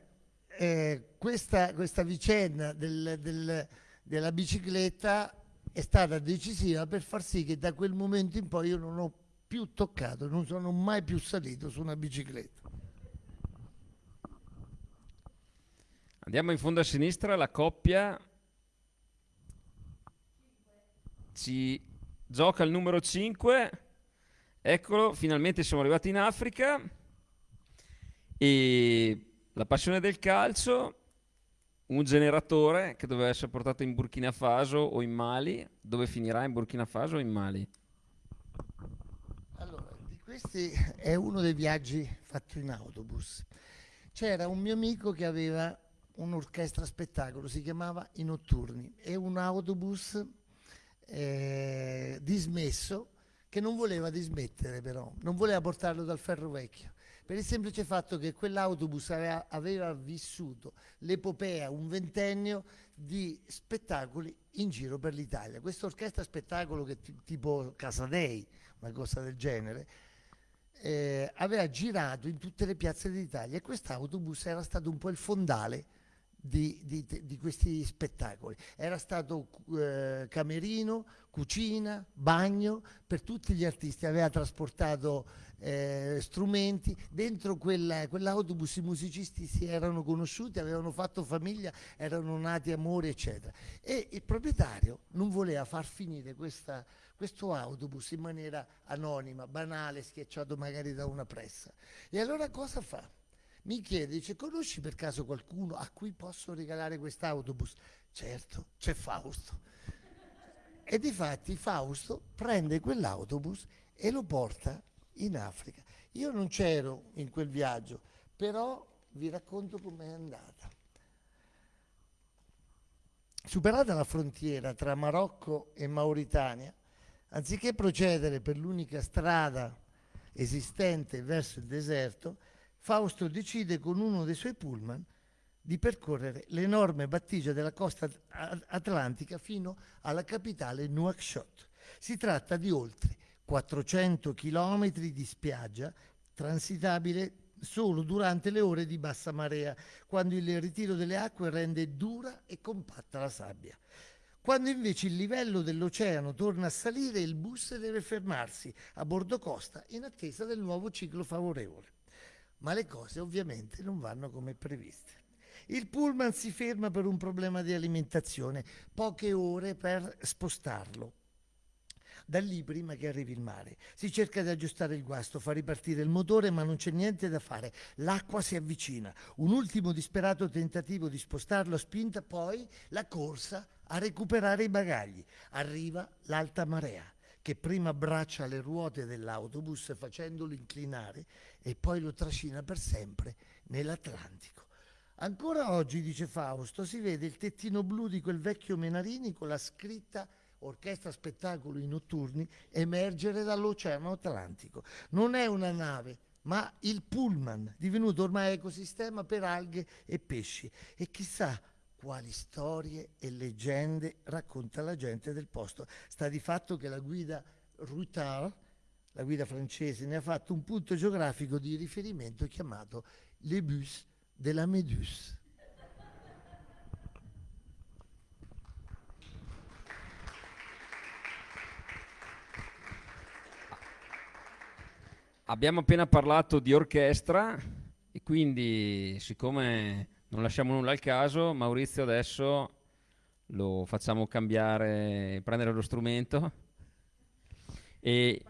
eh, questa, questa vicenda del- del- della bicicletta è stata decisiva per far sì che da quel momento in poi io non ho più toccato, non sono mai più salito su una bicicletta. Andiamo in fondo a sinistra, la coppia ci gioca il numero 5. Eccolo, finalmente siamo arrivati in Africa. E la passione del calcio, un generatore che doveva essere portato in Burkina Faso o in Mali. Dove finirà in Burkina Faso o in Mali? Allora, di questi è uno dei viaggi fatti in autobus. C'era un mio amico che aveva un'orchestra spettacolo, si chiamava I Notturni, e un autobus eh, dismesso che non voleva dismettere però, non voleva portarlo dal ferro vecchio, per il semplice fatto che quell'autobus aveva, vissuto l'epopea, un ventennio di spettacoli in giro per l'Italia. Questa orchestra spettacolo che ti- tipo Casadei, una cosa del genere, eh, aveva girato in tutte le piazze d'Italia e quest'autobus era stato un po' il fondale di, di- di questi spettacoli. Era stato eh, camerino, cucina, bagno per tutti gli artisti, aveva trasportato eh, strumenti. Dentro quella- quell'autobus i musicisti si erano conosciuti, avevano fatto famiglia, erano nati amori, eccetera. E il proprietario non voleva far finire questa- questo autobus in maniera anonima, banale, schiacciato magari da una pressa. E allora cosa fa? Mi chiede, dice, conosci per caso qualcuno a cui posso regalare quest'autobus? Certo, c'è Fausto. E difatti Fausto prende quell'autobus e lo porta in Africa. Io non c'ero in quel viaggio, però vi racconto com'è andata. Superata la frontiera tra Marocco e Mauritania, anziché procedere per l'unica strada esistente verso il deserto, Fausto decide con uno dei suoi pullman di percorrere l'enorme battigia della costa at- atlantica fino alla capitale Nouakchott. Si tratta di oltre 400 km di spiaggia transitabile solo durante le ore di bassa marea, quando il ritiro delle acque rende dura e compatta la sabbia. Quando invece il livello dell'oceano torna a salire, il bus deve fermarsi a bordo costa in attesa del nuovo ciclo favorevole. Ma le cose ovviamente non vanno come previste. Il pullman si ferma per un problema di alimentazione, poche ore per spostarlo lì prima che arrivi il mare. Si cerca di aggiustare il guasto, fa ripartire il motore, ma non c'è niente da fare. L'acqua si avvicina. Un ultimo disperato tentativo di spostarlo a spinta, poi la corsa a recuperare i bagagli. Arriva l'alta marea che prima abbraccia le ruote dell'autobus facendolo inclinare e poi lo trascina per sempre nell'Atlantico. Ancora oggi, dice Fausto, si vede il tettino blu di quel vecchio Menarini con la scritta orchestra spettacoli notturni emergere dall'Oceano Atlantico. Non è una nave, ma il pullman, divenuto ormai ecosistema per alghe e pesci. E chissà quali storie e leggende racconta la gente del posto. Sta di fatto che la guida Routard, la guida francese, ne ha fatto un punto geografico di riferimento chiamato Le Bus de la Méduse. Abbiamo appena parlato di orchestra e quindi siccome non lasciamo nulla al caso, Maurizio adesso lo facciamo cambiare, prendere lo strumento e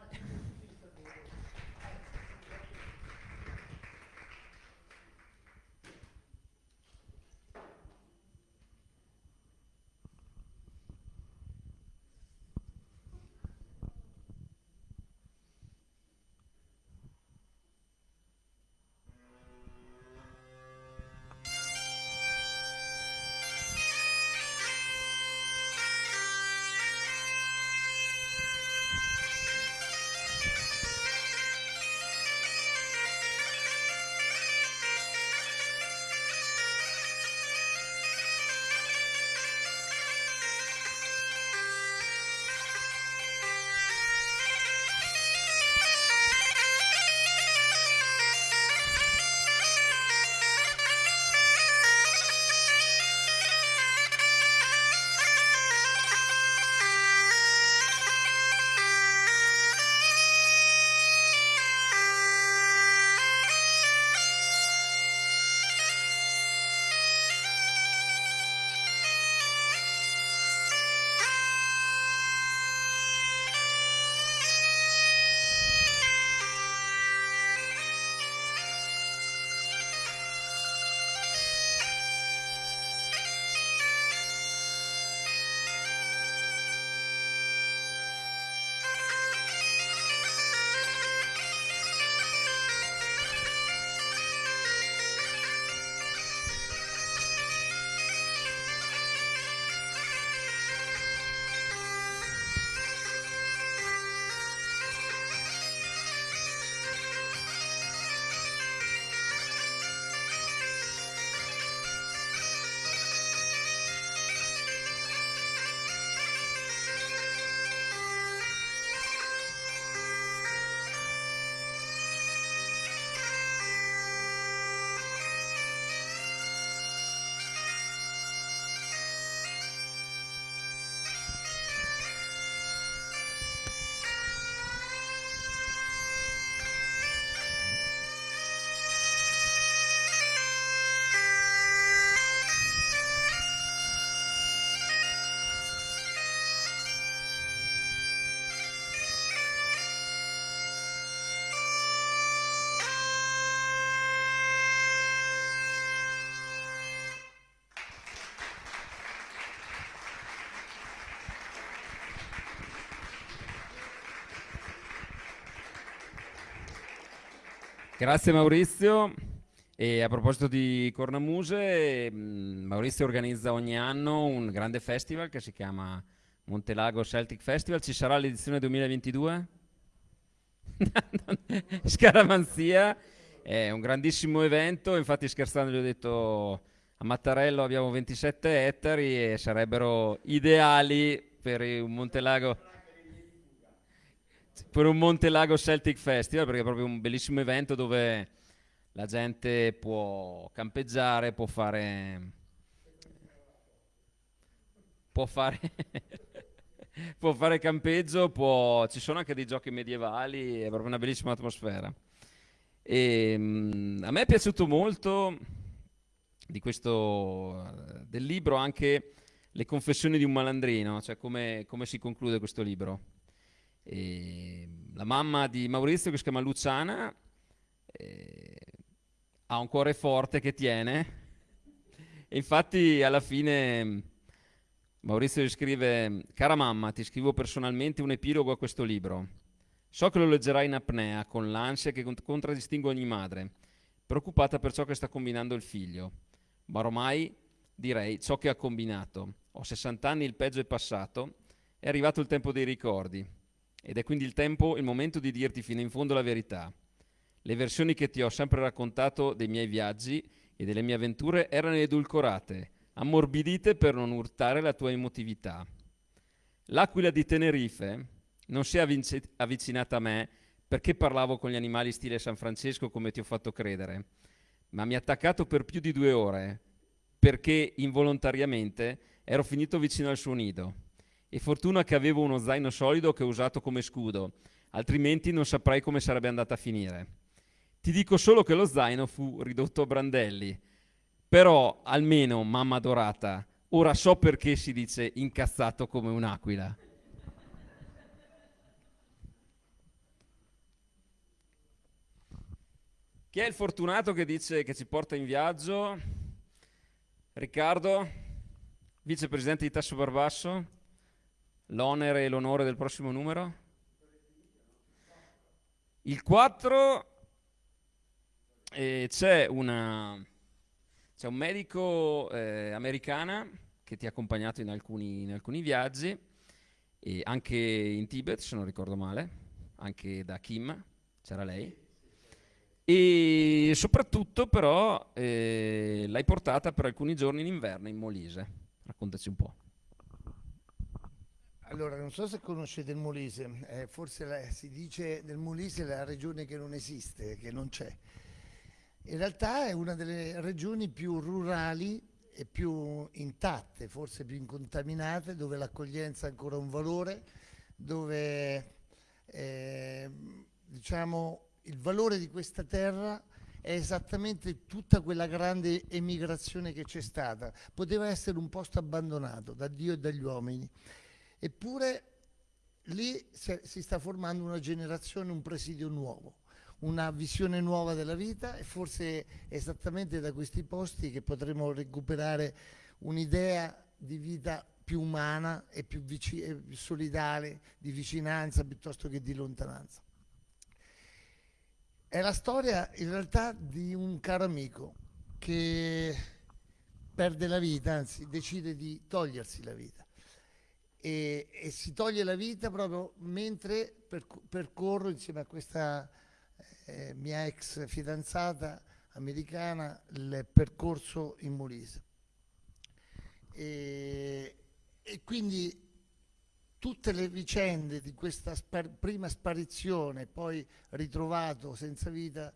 Grazie Maurizio. E a proposito di cornamuse, mm, Maurizio organizza ogni anno un grande festival che si chiama Montelago Celtic Festival. Ci sarà l'edizione 2022? Scaramanzia è un grandissimo evento, infatti scherzando gli ho detto a Mattarello abbiamo 27 ettari e sarebbero ideali per un Montelago per un Montelago Celtic Festival, perché è proprio un bellissimo evento dove la gente può campeggiare, può fare... può fare... può fare campeggio, può... ci sono anche dei giochi medievali, è proprio una bellissima atmosfera. E, um, a me è piaciuto molto di questo, del libro anche le confessioni di un malandrino, cioè come, come si conclude questo libro. E la mamma di Maurizio, che si chiama Luciana, eh, ha un cuore forte che tiene. E infatti alla fine Maurizio gli scrive, cara mamma, ti scrivo personalmente un epilogo a questo libro. So che lo leggerai in apnea, con l'ansia che contraddistingue ogni madre, preoccupata per ciò che sta combinando il figlio. Ma ormai direi ciò che ha combinato. Ho 60 anni, il peggio è passato, è arrivato il tempo dei ricordi. Ed è quindi il tempo, il momento di dirti fino in fondo la verità. Le versioni che ti ho sempre raccontato dei miei viaggi e delle mie avventure erano edulcorate, ammorbidite per non urtare la tua emotività. L'aquila di Tenerife non si è avvicinata a me perché parlavo con gli animali stile San Francesco come ti ho fatto credere, ma mi ha attaccato per più di due ore perché involontariamente ero finito vicino al suo nido. E fortuna che avevo uno zaino solido che ho usato come scudo, altrimenti non saprei come sarebbe andata a finire. Ti dico solo che lo zaino fu ridotto a brandelli. Però, almeno, mamma dorata, ora so perché si dice incazzato come un'aquila. Chi è il fortunato che dice che ci porta in viaggio? Riccardo, vicepresidente di Tasso Barbasso? L'onere e l'onore del prossimo numero? Il 4 eh, c'è, una, c'è, un medico eh, americana che ti ha accompagnato in alcuni, in alcuni viaggi, anche in Tibet, se non ricordo male, anche da Kim, c'era lei. E soprattutto però eh, l'hai portata per alcuni giorni in inverno in Molise. Raccontaci un po'. Allora, non so se conoscete il Molise, eh, forse la, si dice del Molise la regione che non esiste, che non c'è. In realtà è una delle regioni più rurali e più intatte, forse più incontaminate, dove l'accoglienza ha ancora un valore, dove eh, diciamo, il valore di questa terra è esattamente tutta quella grande emigrazione che c'è stata. Poteva essere un posto abbandonato da Dio e dagli uomini Eppure lì si sta formando una generazione, un presidio nuovo, una visione nuova della vita e forse è esattamente da questi posti che potremo recuperare un'idea di vita più umana e più, e più solidale, di vicinanza piuttosto che di lontananza. È la storia in realtà di un caro amico che perde la vita, anzi decide di togliersi la vita e, e, si toglie la vita proprio mentre percorro insieme a questa eh, mia ex fidanzata americana il percorso in Molise. E, e quindi tutte le vicende di questa spar prima sparizione, poi ritrovato senza vita,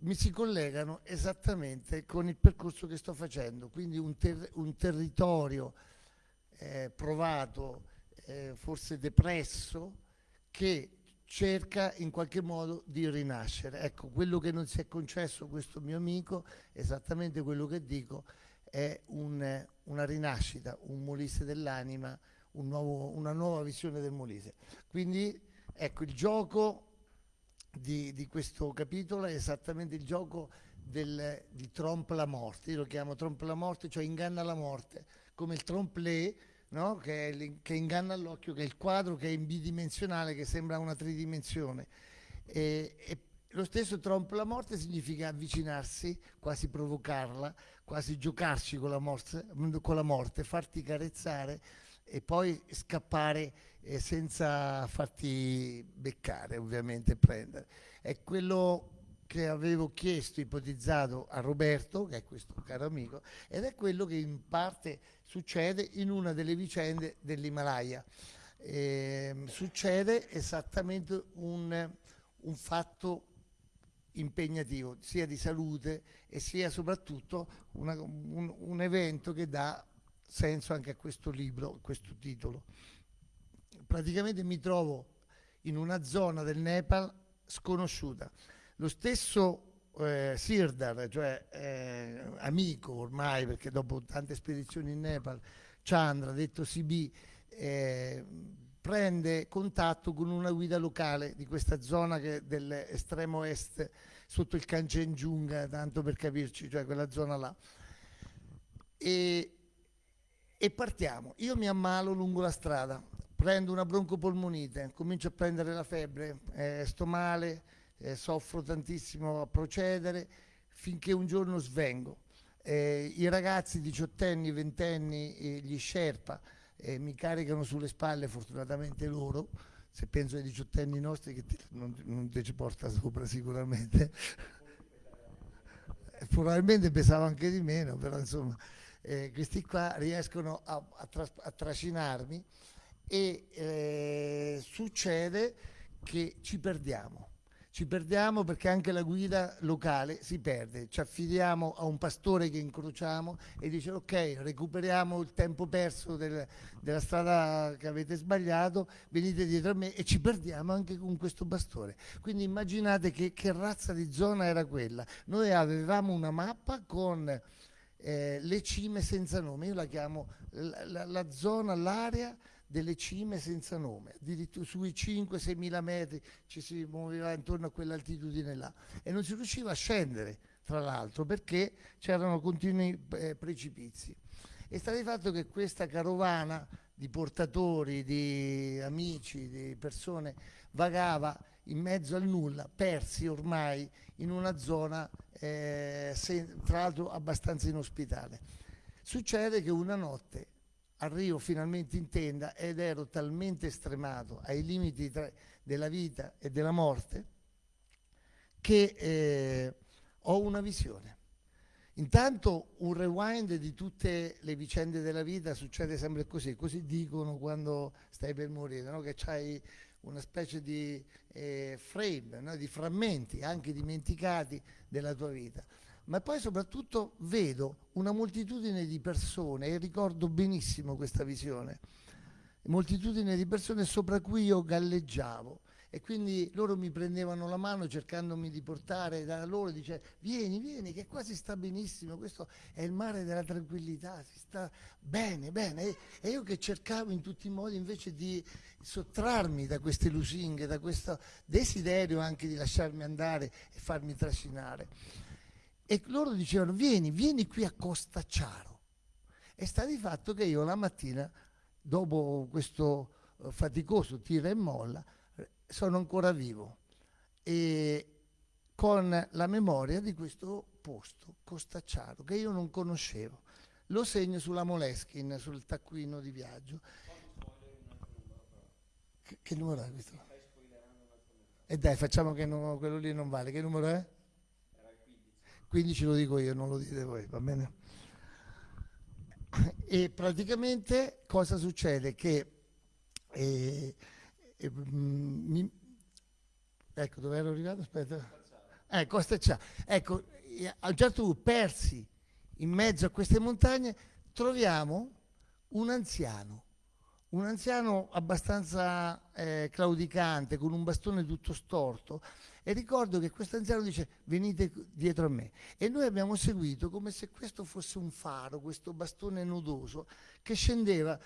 mi si collegano esattamente con il percorso che sto facendo, quindi un, ter un territorio eh, provato, eh, forse depresso, che cerca in qualche modo di rinascere. Ecco, quello che non si è concesso questo mio amico, esattamente quello che dico, è un, una rinascita, un Molise dell'anima, un una nuova visione del Molise. Quindi ecco, il gioco di, di, questo capitolo è esattamente il gioco del, di trompe la morte, io lo chiamo trompe la morte, cioè inganna la morte, come il trompe-l'œil no? che, che, inganna l'occhio, che è il quadro che è in bidimensionale, che sembra una tridimensione. E, e lo stesso trompe la morte significa avvicinarsi, quasi provocarla, quasi giocarci con la, morte, con la morte farti carezzare e poi scappare eh, senza farti beccare, ovviamente, prendere. È quello che avevo chiesto, ipotizzato a Roberto, che è questo caro amico, ed è quello che in parte succede in una delle vicende dell'Himalaya. ehm, succede esattamente un, un fatto impegnativo, sia di salute e sia soprattutto una- un, un evento che dà senso anche a questo libro, a questo titolo. Praticamente mi trovo in una zona del Nepal sconosciuta. Lo stesso eh, Sirdar, cioè eh, amico ormai, perché dopo tante spedizioni in Nepal, Chandra, detto CB, eh, prende contatto con una guida locale di questa zona dell'estremo est, sotto il Kanchenjunga, tanto per capirci, cioè quella zona là. E, e partiamo. Io mi ammalo lungo la strada, prendo una broncopolmonite, comincio a prendere la febbre, eh, sto male, eh, soffro tantissimo a procedere, finché un giorno svengo. Eh, I ragazzi diciottenni, ventenni, eh, gli Sherpa, eh, mi caricano sulle spalle, fortunatamente loro, se penso ai diciottenni nostri che te- non, non te ci porta sopra sicuramente. Eh, Probabilmente pesava anche di meno, però insomma eh, questi qua riescono a, a tras- a trascinarmi e eh, succede che ci perdiamo. Ci perdiamo perché anche la guida locale si perde, ci affidiamo a un pastore che incrociamo e dice ok, recuperiamo il tempo perso del- della strada che avete sbagliato, venite dietro a me e ci perdiamo anche con questo pastore. Quindi immaginate che, che razza di zona era quella. Noi avevamo una mappa con eh, le cime senza nome, io la chiamo la, la- la zona, l'area delle cime senza nome, addirittura sui 5-6 mila metri ci si muoveva intorno a quell'altitudine là e non si riusciva a scendere, tra l'altro, perché c'erano continui eh, precipizi. E sta di fatto che questa carovana di portatori, di amici, di persone vagava in mezzo al nulla, persi ormai in una zona eh, se- tra l'altro abbastanza inospitale. Succede che una notte arrivo finalmente in tenda ed ero talmente stremato ai limiti tra- della vita e della morte che eh, ho una visione. Intanto un rewind di tutte le vicende della vita succede sempre così, così dicono quando stai per morire, no? che c'hai una specie di eh, frame, no? di frammenti anche dimenticati della tua vita. Ma poi soprattutto vedo una moltitudine di persone e ricordo benissimo questa visione, moltitudine di persone sopra cui io galleggiavo e quindi loro mi prendevano la mano cercandomi di portare da loro, dice vieni, vieni, che qua si sta benissimo, questo è il mare della tranquillità, si sta bene, bene. E, e io che cercavo in tutti i modi invece di sottrarmi da queste lusinghe, da questo desiderio anche di lasciarmi andare e farmi trascinare. E loro dicevano vieni, vieni qui a Costa Ciaro. E sta di fatto che io la mattina, dopo questo eh, faticoso tira e molla, eh, sono ancora vivo e con la memoria di questo posto, Costa Ciaro, che io non conoscevo. Lo segno sulla Moleskin, sul taccuino di viaggio. Che, che numero è questo? E dai, facciamo che no- quello lì non vale. Che numero è? 15 lo dico io, non lo dite voi, va bene? E praticamente cosa succede? Che eh, eh, mi- ecco dove ero arrivato? Aspetta. Eh. Ecco, eh, a un certo punto, persi in mezzo a queste montagne, troviamo un anziano, un anziano abbastanza eh, claudicante, con un bastone tutto storto, e ricordo che questo anziano dice venite dietro a me. E noi abbiamo seguito come se questo fosse un faro, questo bastone nodoso, che scendeva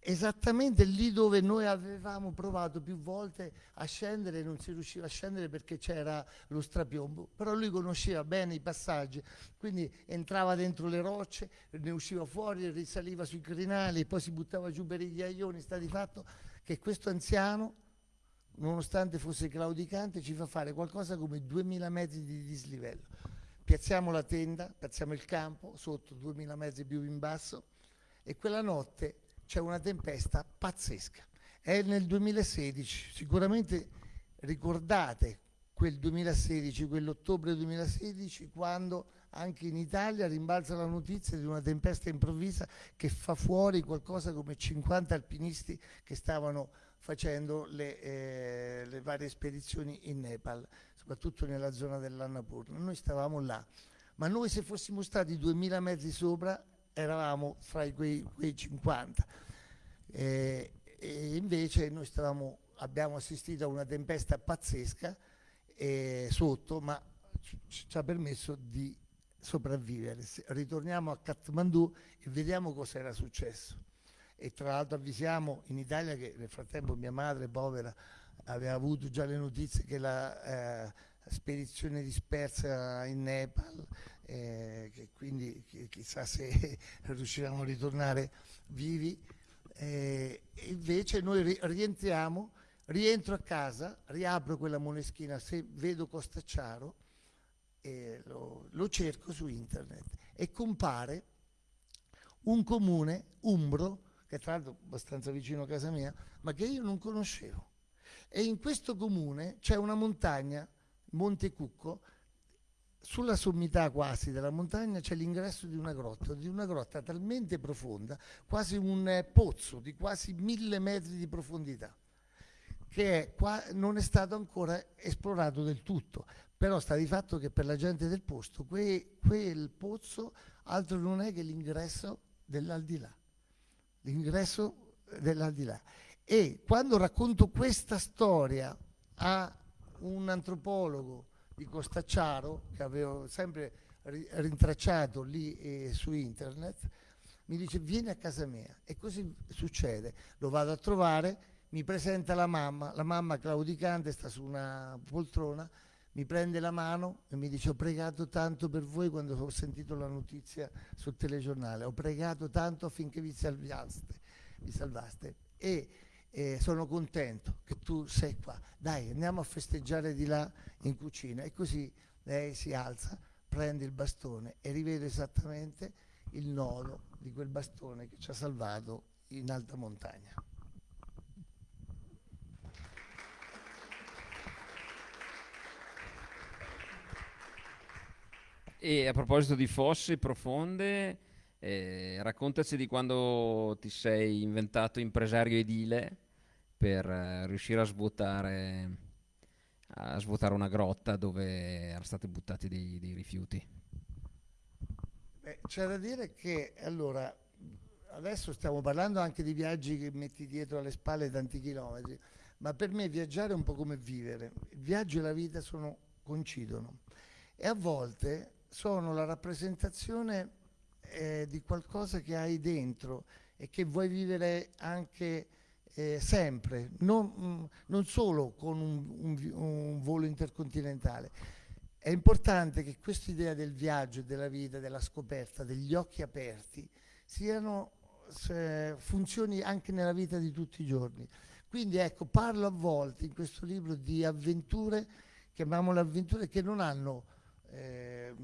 esattamente lì dove noi avevamo provato più volte a scendere e non si riusciva a scendere perché c'era lo strapiombo, però lui conosceva bene i passaggi, quindi entrava dentro le rocce, ne usciva fuori, risaliva sui crinali, poi si buttava giù per i ghiaioni, sta di fatto che questo anziano, nonostante fosse claudicante, ci fa fare qualcosa come 2000 metri di dislivello. Piazziamo la tenda, piazziamo il campo, sotto 2000 metri più in basso, e quella notte c'è una tempesta pazzesca. È nel 2016, sicuramente ricordate quel 2016, quell'ottobre 2016, quando anche in Italia rimbalza la notizia di una tempesta improvvisa che fa fuori qualcosa come 50 alpinisti che stavano facendo le, eh, le varie spedizioni in Nepal, soprattutto nella zona dell'Annapurna. Noi stavamo là, ma noi se fossimo stati 2000 metri sopra eravamo fra quei, quei 50. Eh, e invece noi stavamo, abbiamo assistito a una tempesta pazzesca eh, sotto, ma ci ha permesso di sopravvivere. Ritorniamo a Kathmandu e vediamo cosa era successo. E tra l'altro avvisiamo in Italia che nel frattempo mia madre povera aveva avuto già le notizie che la eh, spedizione dispersa in Nepal, eh, che quindi chissà se riusciremo a ritornare vivi. Eh, invece noi rientriamo, rientro a casa, riapro quella moneschina, se vedo Costacciaro, lo, lo cerco su internet e compare un comune umbro, che tra l'altro è abbastanza vicino a casa mia, ma che io non conoscevo. E in questo comune c'è una montagna, Monte Cucco, sulla sommità quasi della montagna c'è l'ingresso di una grotta, di una grotta talmente profonda, quasi un eh, pozzo di quasi mille metri di profondità, che è non è stato ancora esplorato del tutto. Però sta di fatto che per la gente del posto que, quel pozzo altro non è che l'ingresso dell'aldilà, l'ingresso dell'aldilà. E quando racconto questa storia a un antropologo di Costacciaro, che avevo sempre rintracciato lì eh, su internet, mi dice vieni a casa mia e così succede, lo vado a trovare, mi presenta la mamma, la mamma claudicante sta su una poltrona mi prende la mano e mi dice ho pregato tanto per voi quando ho sentito la notizia sul telegiornale, ho pregato tanto affinché vi salvaste, vi salvaste. e eh, sono contento che tu sei qua, dai andiamo a festeggiare di là in cucina e così lei si alza, prende il bastone e rivede esattamente il nodo di quel bastone che ci ha salvato in alta montagna. E a proposito di fosse profonde, eh, raccontaci di quando ti sei inventato impresario edile per eh, riuscire a svuotare, a svuotare, una grotta dove erano stati buttati dei, dei rifiuti. C'è da dire che allora adesso stiamo parlando anche di viaggi che metti dietro alle spalle tanti chilometri, ma per me viaggiare è un po' come vivere. Il viaggio e la vita sono, coincidono e a volte sono la rappresentazione eh, di qualcosa che hai dentro e che vuoi vivere anche eh, sempre, non, mm, non, solo con un, un, un volo intercontinentale. È importante che questa idea del viaggio, della vita, della scoperta, degli occhi aperti, siano, funzioni anche nella vita di tutti i giorni. Quindi ecco, parlo a volte in questo libro di avventure, chiamiamole avventure, che non hanno eh,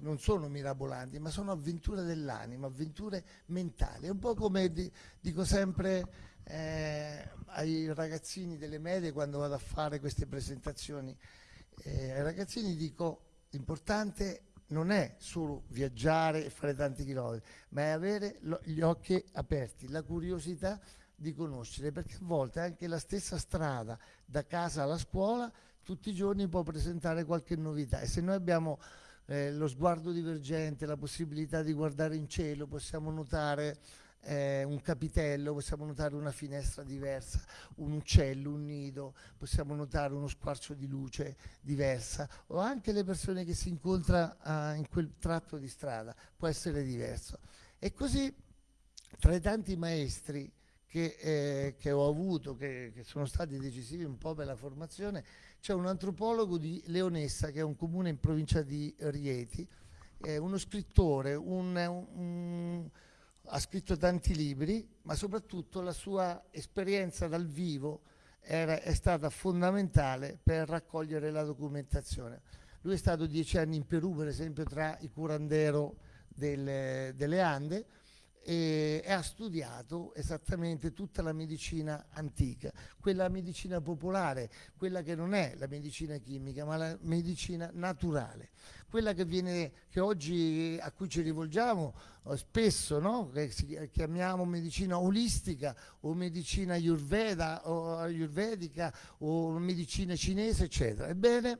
non sono mirabolanti, ma sono avventure dell'anima, avventure mentali. È un po' come di, dico sempre eh, ai ragazzini delle medie quando vado a fare queste presentazioni. Eh, ai ragazzini dico l'importante non è solo viaggiare e fare tanti chilometri, ma è avere gli occhi aperti, la curiosità di conoscere, perché a volte anche la stessa strada da casa alla scuola tutti i giorni può presentare qualche novità e se noi abbiamo eh, lo sguardo divergente, la possibilità di guardare in cielo, possiamo notare eh, un capitello, possiamo notare una finestra diversa, un uccello, un nido, possiamo notare uno squarcio di luce diversa o anche le persone che si incontra eh, in quel tratto di strada, può essere diverso. E così tra i tanti maestri che, eh, che ho avuto, che, che, sono stati decisivi un po' per la formazione, c'è un antropologo di Leonessa, che è un comune in provincia di Rieti, eh, uno scrittore, un, un, ha scritto tanti libri, ma soprattutto la sua esperienza dal vivo era, è stata fondamentale per raccogliere la documentazione. Lui è stato dieci anni in Perù, per esempio, tra i curandero delle, delle Ande, e, ha studiato esattamente tutta la medicina antica, quella medicina popolare, quella che non è la medicina chimica, ma la medicina naturale, quella che, viene, che oggi a cui ci rivolgiamo eh, spesso, no? che chiamiamo medicina olistica o medicina ayurveda o ayurvedica o medicina cinese, eccetera. Ebbene,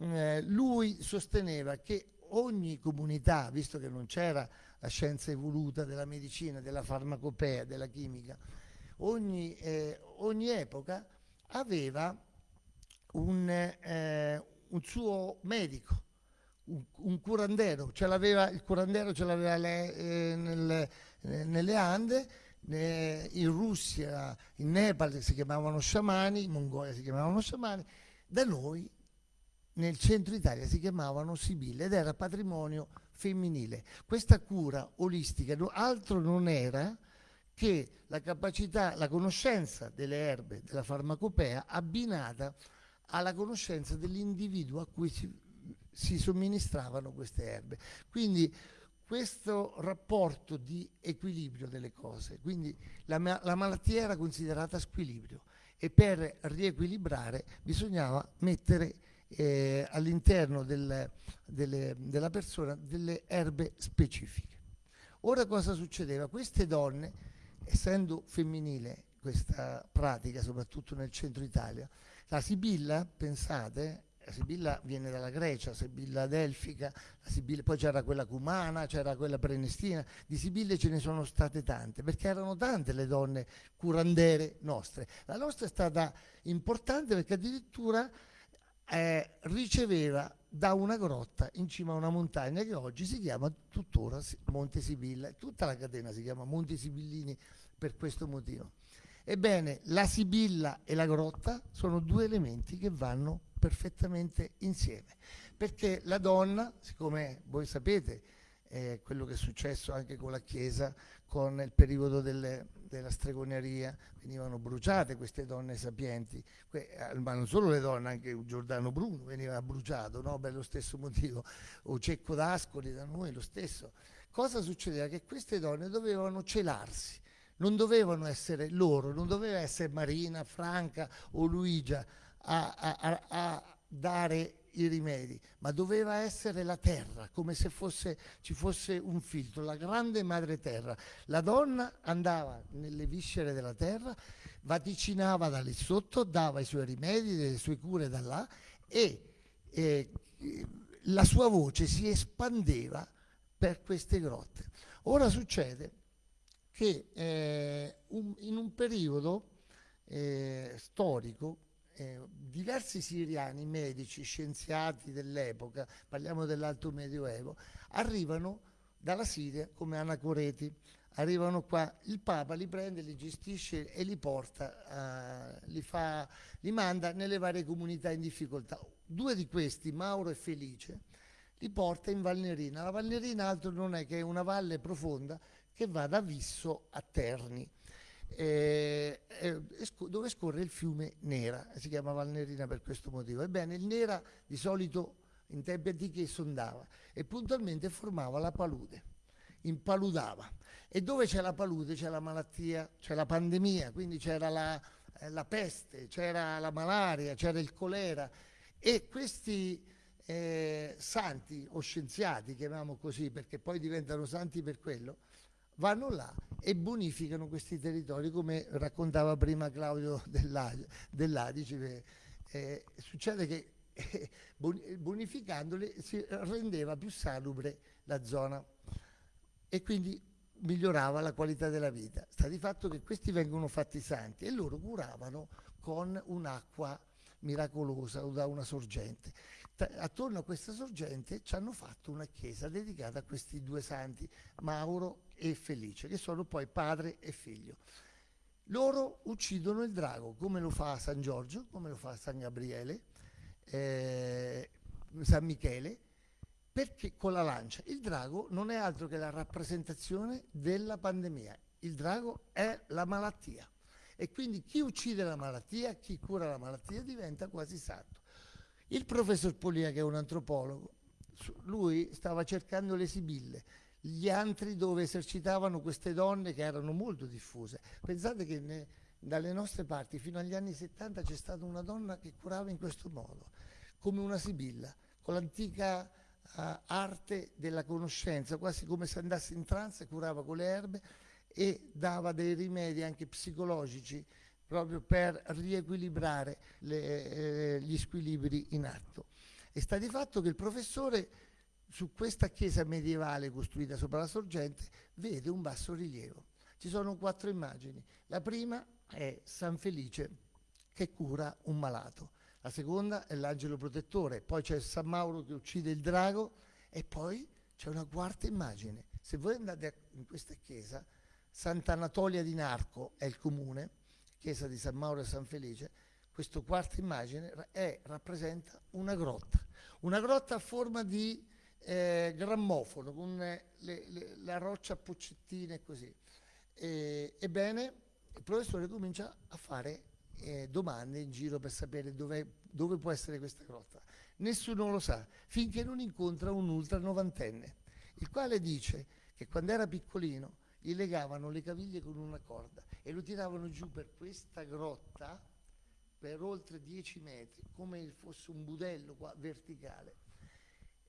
eh, lui sosteneva che ogni comunità, visto che non c'era la scienza evoluta della medicina, della farmacopea, della chimica, ogni, eh, ogni epoca aveva un, eh, un suo medico, un, un curandero, ce il curandero ce l'aveva eh, nelle, nelle Ande, in Russia, in Nepal si chiamavano sciamani, in Mongolia si chiamavano sciamani, da noi nel centro Italia si chiamavano Sibille ed era patrimonio femminile. Questa cura olistica altro non era che la capacità, la conoscenza delle erbe, della farmacopea abbinata alla conoscenza dell'individuo a cui si, si somministravano queste erbe. Quindi questo rapporto di equilibrio delle cose, quindi la, la malattia era considerata squilibrio e per riequilibrare bisognava mettere eh, all'interno del, della persona delle erbe specifiche. Ora cosa succedeva? Queste donne, essendo femminile questa pratica, soprattutto nel centro Italia, la Sibilla, pensate, la Sibilla viene dalla Grecia, Sibilla delfica, Sibilla, poi c'era quella cumana, c'era quella prenestina, di Sibille ce ne sono state tante, perché erano tante le donne curandere nostre. La nostra è stata importante perché addirittura eh, riceveva da una grotta in cima a una montagna che oggi si chiama tuttora Monte Sibilla, tutta la catena si chiama Monti Sibillini per questo motivo. Ebbene, la Sibilla e la grotta sono due elementi che vanno perfettamente insieme, perché la donna, siccome voi sapete eh, quello che è successo anche con la Chiesa, con il periodo delle, della stregoneria, venivano bruciate queste donne sapienti, eh, ma non solo le donne, anche Giordano Bruno veniva bruciato no? per lo stesso motivo, o Cecco d'Ascoli da noi lo stesso. Cosa succedeva? Che queste donne dovevano celarsi, non dovevano essere loro, non doveva essere Marina, Franca o Luigia a, a, a, a dare i rimedi, ma doveva essere la terra, come se fosse, ci fosse un filtro, la grande madre terra. La donna andava nelle viscere della terra, vaticinava da lì sotto, dava i suoi rimedi, le sue cure da là e eh, la sua voce si espandeva per queste grotte. Ora succede che eh, un, in un periodo eh, storico eh, diversi siriani, medici, scienziati dell'epoca, parliamo dell'alto medioevo, arrivano dalla Siria come anacoreti, arrivano qua, il Papa li prende, li gestisce e li porta, uh, li, fa, li manda nelle varie comunità in difficoltà. Due di questi, Mauro e Felice, li porta in Valnerina. La Valnerina altro non è che una valle profonda che va da Visso a Terni eh, eh, dove scorre il fiume Nera, si chiama Valnerina per questo motivo. Ebbene, il Nera di solito in tempi antichi sondava e puntualmente formava la palude, impaludava. E dove c'è la palude c'è la malattia, c'è la pandemia, quindi c'era la, eh, la peste, c'era la malaria, c'era il colera e questi eh, santi o scienziati, chiamiamo così perché poi diventano santi per quello, vanno là e bonificano questi territori come raccontava prima Claudio dell'Adice. Eh, succede che eh, bonificandoli si rendeva più salubre la zona e quindi migliorava la qualità della vita. Sta di fatto che questi vengono fatti santi e loro curavano con un'acqua miracolosa o da una sorgente. Attorno a questa sorgente ci hanno fatto una chiesa dedicata a questi due santi, Mauro e Felice, che sono poi padre e figlio. Loro uccidono il drago, come lo fa San Giorgio, come lo fa San Gabriele, eh, San Michele, perché con la lancia. Il drago non è altro che la rappresentazione della pandemia. Il drago è la malattia. E quindi chi uccide la malattia, chi cura la malattia diventa quasi santo. Il professor Polia, che è un antropologo, lui stava cercando le sibille, gli antri dove esercitavano queste donne che erano molto diffuse. Pensate che ne, dalle nostre parti fino agli anni 70 c'è stata una donna che curava in questo modo, come una sibilla, con l'antica uh, arte della conoscenza, quasi come se andasse in trance, curava con le erbe e dava dei rimedi anche psicologici proprio per riequilibrare le, eh, gli squilibri in atto. E sta di fatto che il professore su questa chiesa medievale costruita sopra la sorgente vede un basso rilievo. Ci sono quattro immagini. La prima è San Felice che cura un malato. La seconda è l'angelo protettore, poi c'è San Mauro che uccide il drago e poi c'è una quarta immagine. Se voi andate in questa chiesa, Sant'Anatolia di Narco è il comune, chiesa di San Mauro e San Felice, questa quarta immagine è, rappresenta una grotta, una grotta a forma di eh, grammofono con le, le, la roccia a poccettine e così. E, ebbene, il professore comincia a fare eh, domande in giro per sapere dove può essere questa grotta. Nessuno lo sa, finché non incontra un ultra novantenne, il quale dice che quando era piccolino gli legavano le caviglie con una corda e lo tiravano giù per questa grotta per oltre 10 metri, come fosse un budello qua, verticale,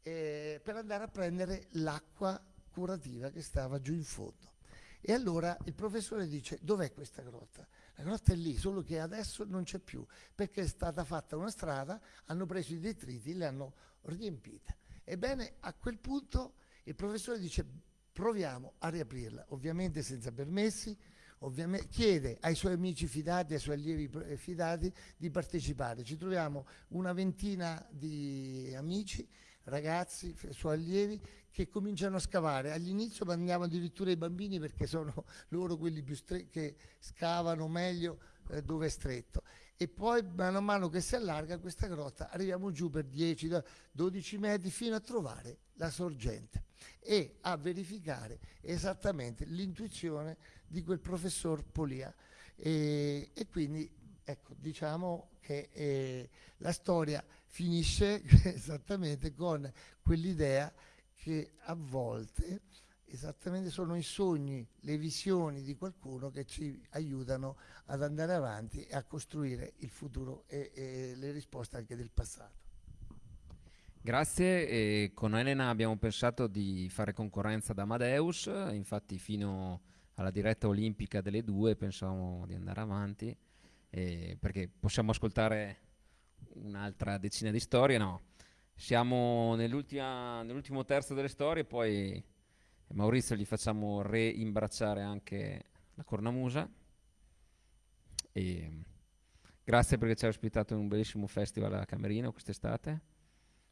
eh, per andare a prendere l'acqua curativa che stava giù in fondo. E allora il professore dice, dov'è questa grotta? La grotta è lì, solo che adesso non c'è più, perché è stata fatta una strada, hanno preso i detriti, le hanno riempite. Ebbene, a quel punto il professore dice, proviamo a riaprirla, ovviamente senza permessi, ovviamente chiede ai suoi amici fidati, ai suoi allievi eh, fidati di partecipare. Ci troviamo una ventina di amici, ragazzi, suoi allievi, che cominciano a scavare. All'inizio mandiamo addirittura i bambini perché sono loro quelli che scavano meglio eh, dove è stretto. E poi mano a mano che si allarga questa grotta arriviamo giù per 10-12 metri fino a trovare la sorgente e a verificare esattamente l'intuizione di quel professor Polia. E, e quindi ecco, diciamo che eh, la storia finisce esattamente con quell'idea che a volte esattamente sono i sogni, le visioni di qualcuno che ci aiutano ad andare avanti e a costruire il futuro e, e le risposte anche del passato. Grazie, e con Elena abbiamo pensato di fare concorrenza ad Amadeus, infatti fino alla diretta olimpica delle due pensavamo di andare avanti, eh, perché possiamo ascoltare un'altra decina di storie, no. Siamo nell'ultimo terzo delle storie, poi Maurizio gli facciamo reimbracciare anche la cornamusa. E grazie perché ci ha ospitato in un bellissimo festival a Camerino quest'estate.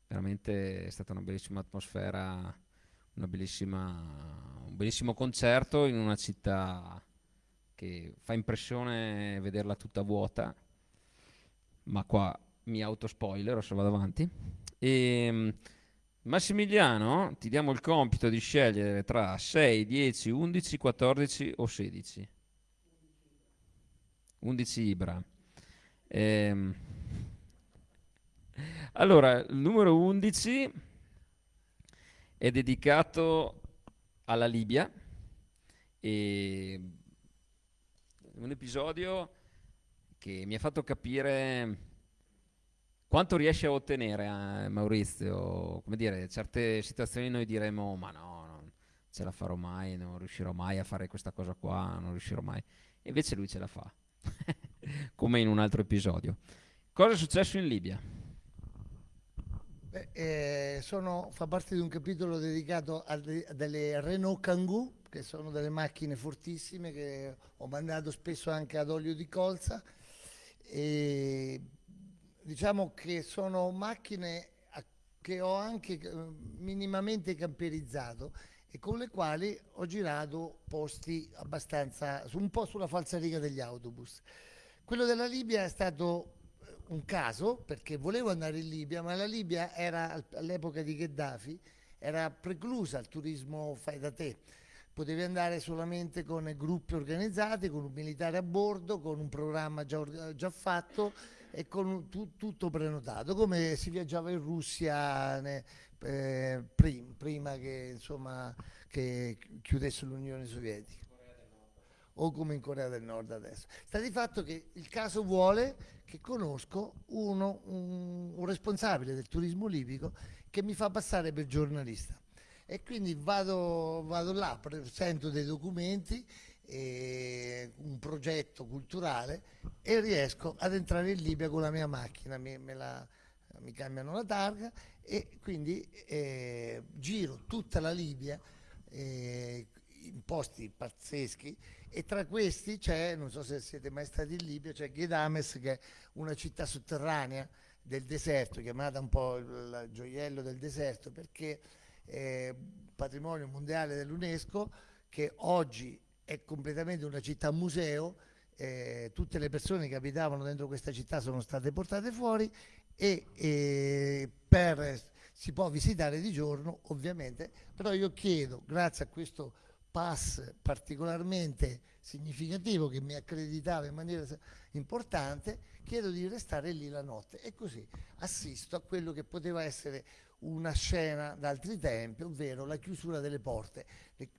Veramente è stata una bellissima atmosfera, una bellissima, un bellissimo concerto in una città che fa impressione vederla tutta vuota, ma qua mi autospoiler, adesso vado avanti. E, ehm, Massimiliano, ti diamo il compito di scegliere tra 6, 10, 11, 14 o 16. 11 Ibra. Ehm, allora, il numero 11 è dedicato alla Libia e un episodio che mi ha fatto capire quanto riesce a ottenere eh, Maurizio? Come dire, certe situazioni noi diremo ma no, non ce la farò mai, non riuscirò mai a fare questa cosa qua, non riuscirò mai. E invece lui ce la fa, come in un altro episodio. Cosa è successo in Libia? Beh, eh, sono, fa parte di un capitolo dedicato a, de, a delle Renault Kangoo, che sono delle macchine fortissime che ho mandato spesso anche ad olio di colza. E diciamo che sono macchine che ho anche eh, minimamente camperizzato e con le quali ho girato posti abbastanza, un po' sulla falsariga degli autobus. Quello della Libia è stato eh, un caso perché volevo andare in Libia, ma la Libia era all'epoca di Gheddafi, era preclusa al turismo fai da te. Potevi andare solamente con gruppi organizzati, con un militare a bordo, con un programma già, già fatto e con tu, tutto prenotato, come si viaggiava in Russia ne, eh, prim, prima che insomma che chiudesse l'Unione Sovietica o come in Corea del Nord adesso. Sta di fatto che il caso vuole che conosco uno, un, un responsabile del turismo libico che mi fa passare per giornalista e quindi vado, vado là, presento dei documenti, un progetto culturale e riesco ad entrare in Libia con la mia macchina, mi, la, mi cambiano la targa e quindi eh, giro tutta la Libia eh, in posti pazzeschi e tra questi c'è, non so se siete mai stati in Libia, c'è Ghedames che è una città sotterranea del deserto, chiamata un po' il gioiello del deserto perché è patrimonio mondiale dell'UNESCO che oggi è completamente una città museo, eh, tutte le persone che abitavano dentro questa città sono state portate fuori e, e per, si può visitare di giorno ovviamente, però io chiedo, grazie a questo pass particolarmente significativo che mi accreditava in maniera importante, chiedo di restare lì la notte e così assisto a quello che poteva essere una scena d'altri tempi, ovvero la chiusura delle porte.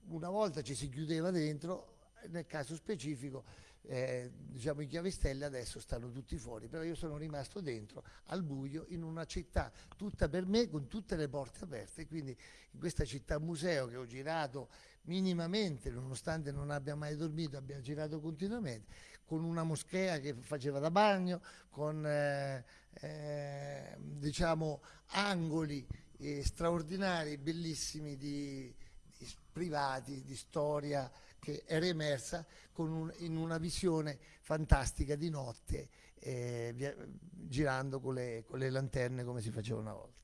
Una volta ci si chiudeva dentro, nel caso specifico eh, diciamo i chiavistelli adesso stanno tutti fuori, però io sono rimasto dentro al buio in una città tutta per me con tutte le porte aperte, quindi in questa città museo che ho girato minimamente, nonostante non abbia mai dormito, abbia girato continuamente, con una moschea che faceva da bagno, con eh, eh, diciamo angoli eh, straordinari, bellissimi di, di privati, di storia che era emersa un, in una visione fantastica di notte, eh, via, girando con le, con le lanterne come si faceva una volta.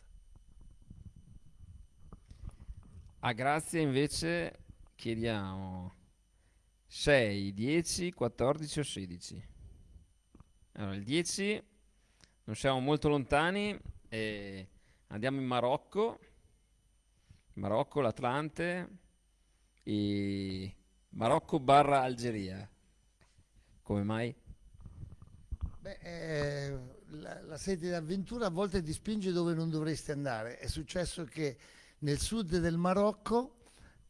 A Grazia invece chiediamo 6, 10, 14 o 16. Allora, il 10 non siamo molto lontani e andiamo in Marocco, Marocco, l'Atlante e Marocco barra Algeria. Come mai? Beh, eh, la, la sete d'avventura a volte ti spinge dove non dovresti andare. È successo che nel sud del Marocco,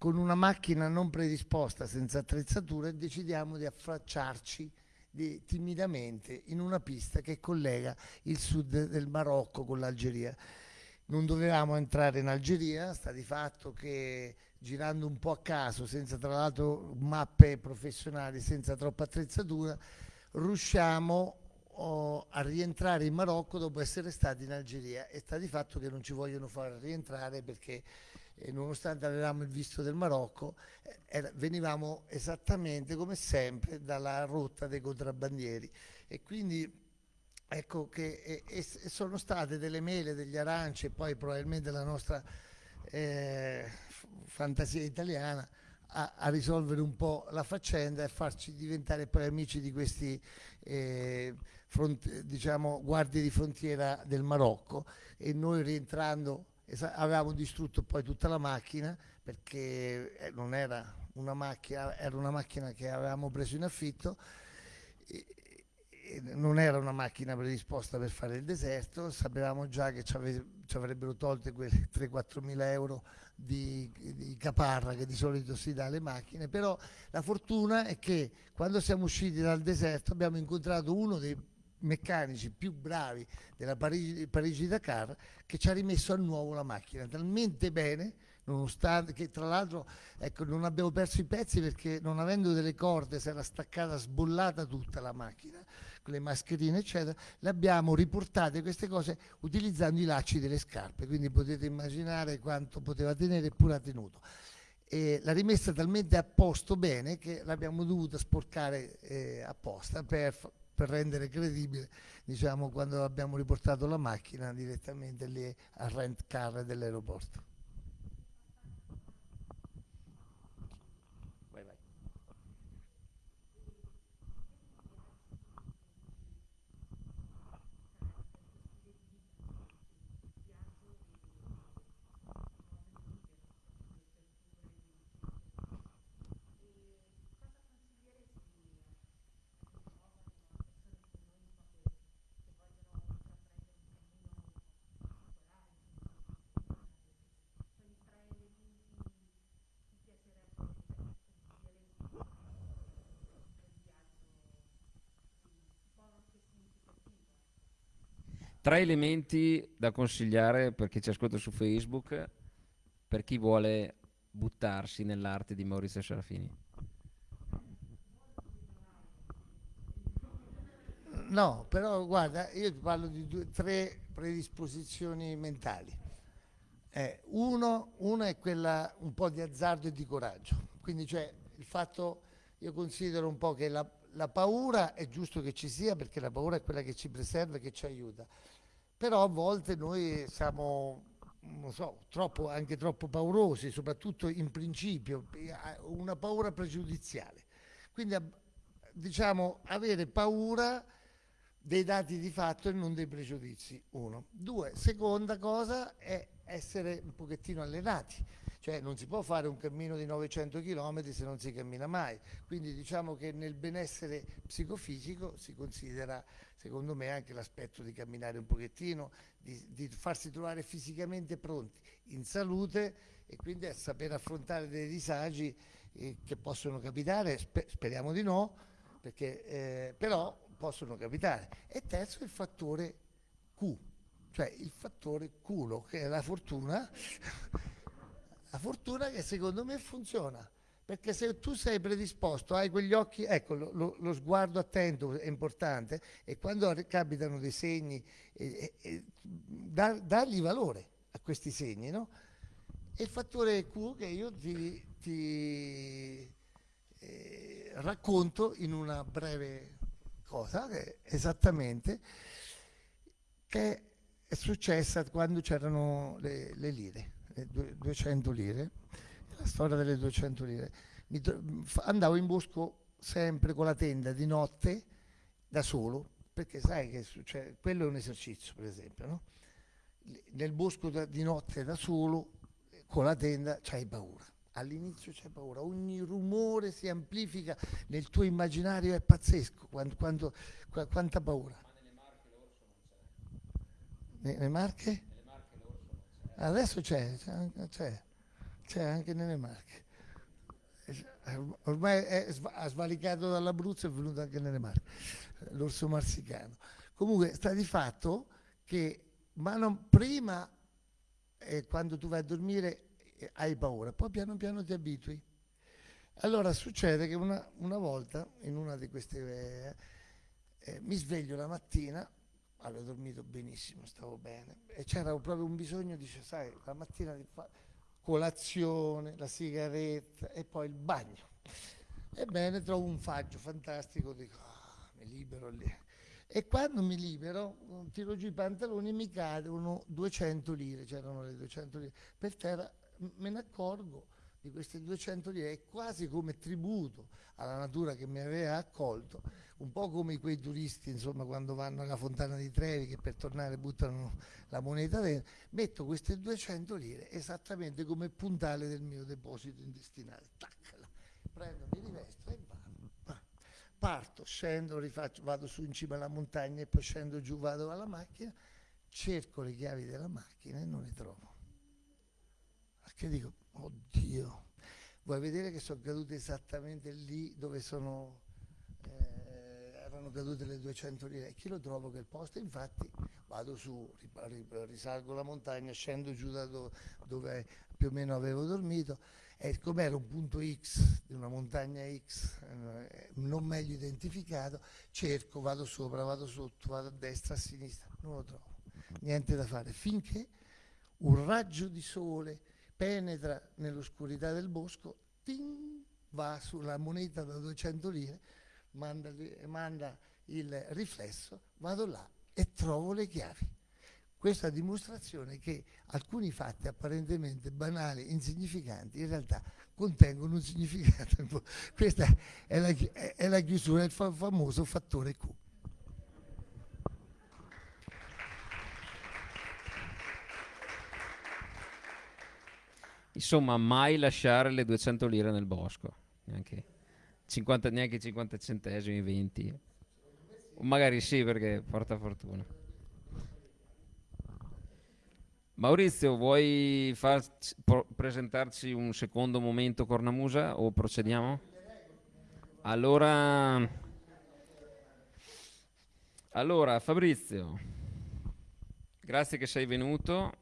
con una macchina non predisposta, senza attrezzature, decidiamo di affacciarci di, timidamente in una pista che collega il sud del Marocco con l'Algeria. Non dovevamo entrare in Algeria, sta di fatto che girando un po' a caso, senza tra l'altro mappe professionali, senza troppa attrezzatura, riusciamo oh, a rientrare in Marocco dopo essere stati in Algeria e sta di fatto che non ci vogliono far rientrare perché eh, nonostante avevamo il visto del Marocco eh, venivamo esattamente come sempre dalla rotta dei contrabbandieri. E quindi ecco che e, e sono state delle mele, degli aranci e poi probabilmente la nostra eh, fantasia italiana a, a, risolvere un po' la faccenda e farci diventare poi amici di questi eh, front, diciamo, guardie di frontiera del Marocco. E noi rientrando avevamo distrutto poi tutta la macchina perché eh, non era una macchina, era una macchina che avevamo preso in affitto e, non era una macchina predisposta per fare il deserto, sapevamo già che ci, ave, ci avrebbero tolte quei 3-4 mila euro di, di, caparra che di solito si dà alle macchine, però la fortuna è che quando siamo usciti dal deserto abbiamo incontrato uno dei meccanici più bravi della Parigi, Parigi Dakar che ci ha rimesso a nuovo la macchina. Talmente bene nonostante che tra l'altro ecco, non abbiamo perso i pezzi perché non avendo delle corde si era staccata sbollata tutta la macchina le mascherine eccetera, le abbiamo riportate queste cose utilizzando i lacci delle scarpe, quindi potete immaginare quanto poteva tenere eppure ha tenuto. E l'ha rimessa talmente a posto bene che l'abbiamo dovuta sporcare eh, apposta per, per, rendere credibile diciamo, quando abbiamo riportato la macchina direttamente lì al rent car dell'aeroporto. Tre elementi da consigliare per chi ci ascolta su Facebook, per chi vuole buttarsi nell'arte di Maurizio Serafini. No, però guarda, io ti parlo di due, tre predisposizioni mentali. Eh, uno, una è quella un po' di azzardo e di coraggio, quindi cioè il fatto, io considero un po' che la, la paura è giusto che ci sia perché la paura è quella che ci preserva e che ci aiuta, però a volte noi siamo non so, troppo, anche troppo paurosi, soprattutto in principio, una paura pregiudiziale. Quindi diciamo avere paura dei dati di fatto e non dei pregiudizi, uno. Due, seconda cosa è essere un pochettino allenati, cioè non si può fare un cammino di 900 km se non si cammina mai, quindi diciamo che nel benessere psicofisico si considera secondo me anche l'aspetto di camminare un pochettino, di, di farsi trovare fisicamente pronti, in salute e quindi saper affrontare dei disagi eh, che possono capitare, sper speriamo di no, perché, eh, però possono capitare. E terzo il fattore Q, cioè il fattore culo, che è la fortuna, la fortuna che secondo me funziona. Perché se tu sei predisposto, hai quegli occhi, ecco, lo, lo, sguardo attento è importante e quando capitano dei segni, eh, eh, dar, dargli valore a questi segni, no? E il fattore Q che io ti, ti eh, racconto in una breve cosa che esattamente che è successa quando c'erano le, le, lire, le 200 lire, la storia delle 200 lire. Andavo in bosco sempre con la tenda di notte da solo, perché sai che succede, quello è un esercizio per esempio, no? nel bosco da, di notte da solo, con la tenda, c'hai paura all'inizio c'è paura, ogni rumore si amplifica nel tuo immaginario, è pazzesco, quanto, quanto, qu quanta paura. Ma nelle Marche l'orso non c'è. Nelle Marche l'orso non c'è. Adesso c'è, c'è, c'è anche nelle Marche. Ormai è, ha svalicato dall'Abruzzo e è venuto anche nelle Marche, l'orso marsicano. Comunque sta di fatto che ma non, prima, eh, quando tu vai a dormire, hai paura, poi piano piano ti abitui. Allora succede che una, una volta, in una di queste... Eh, eh, mi sveglio la mattina, avevo dormito benissimo, stavo bene, e c'era proprio un bisogno, dice, sai, la mattina di fare colazione, la sigaretta e poi il bagno. Ebbene, trovo un faggio fantastico, dico, oh, mi libero lì. E quando mi libero, tiro giù i pantaloni e mi cadono 200 lire, c'erano le 200 lire, per terra me ne accorgo di queste 200 lire, è quasi come tributo alla natura che mi aveva accolto, un po' come quei turisti insomma quando vanno alla fontana di Trevi che per tornare buttano la moneta dentro, metto queste 200 lire esattamente come puntale del mio deposito intestinale, taccala, prendo, mi rivesto e vado. Parto, scendo, rifaccio, vado su in cima alla montagna e poi scendo giù, vado alla macchina, cerco le chiavi della macchina e non le trovo. Che dico, oddio, vuoi vedere che sono cadute esattamente lì dove sono, eh, erano cadute le 200 lire? Chi lo trovo quel posto? Infatti vado su, risalgo la montagna, scendo giù da dove, dove più o meno avevo dormito e come era un punto X di una montagna X eh, non meglio identificato, cerco, vado sopra, vado sotto, vado a destra, a sinistra, non lo trovo. Niente da fare, finché un raggio di sole penetra nell'oscurità del bosco, ting, va sulla moneta da 200 lire, manda, manda il riflesso, vado là e trovo le chiavi. Questa dimostrazione che alcuni fatti apparentemente banali, insignificanti, in realtà contengono un significato. Questa è la, è la chiusura del famoso fattore Q. Insomma, mai lasciare le 200 lire nel bosco, neanche 50, neanche 50 centesimi, 20. O magari sì, perché porta fortuna. Maurizio, vuoi farci, presentarci un secondo momento cornamusa o procediamo? Allora, allora Fabrizio, grazie che sei venuto.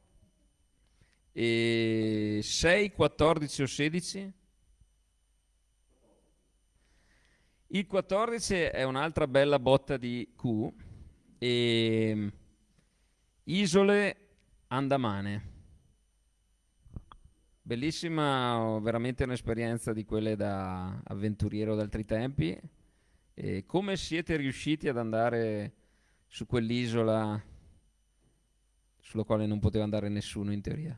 E 6, 14 o 16? Il 14 è un'altra bella botta di Q. E... Isole Andamane. Bellissima, veramente un'esperienza di quelle da avventuriero d'altri tempi. E come siete riusciti ad andare su quell'isola sulla quale non poteva andare nessuno in teoria?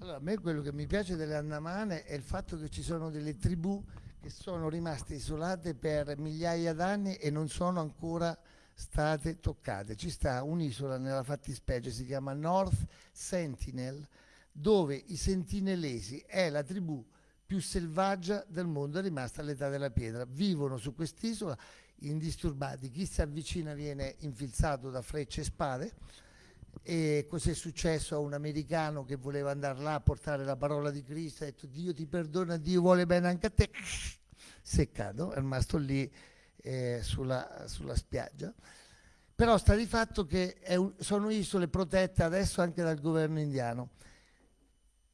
Allora, a me quello che mi piace delle Andamane è il fatto che ci sono delle tribù che sono rimaste isolate per migliaia d'anni e non sono ancora state toccate. Ci sta un'isola nella fattispecie, si chiama North Sentinel, dove i sentinellesi è la tribù più selvaggia del mondo, è rimasta all'età della pietra. Vivono su quest'isola indisturbati, chi si avvicina viene infilzato da frecce e spade e cos'è successo a un americano che voleva andare là a portare la parola di Cristo, ha detto Dio ti perdona, Dio vuole bene anche a te, seccato, è rimasto lì eh, sulla, sulla, spiaggia. Però sta di fatto che un, sono isole protette adesso anche dal governo indiano.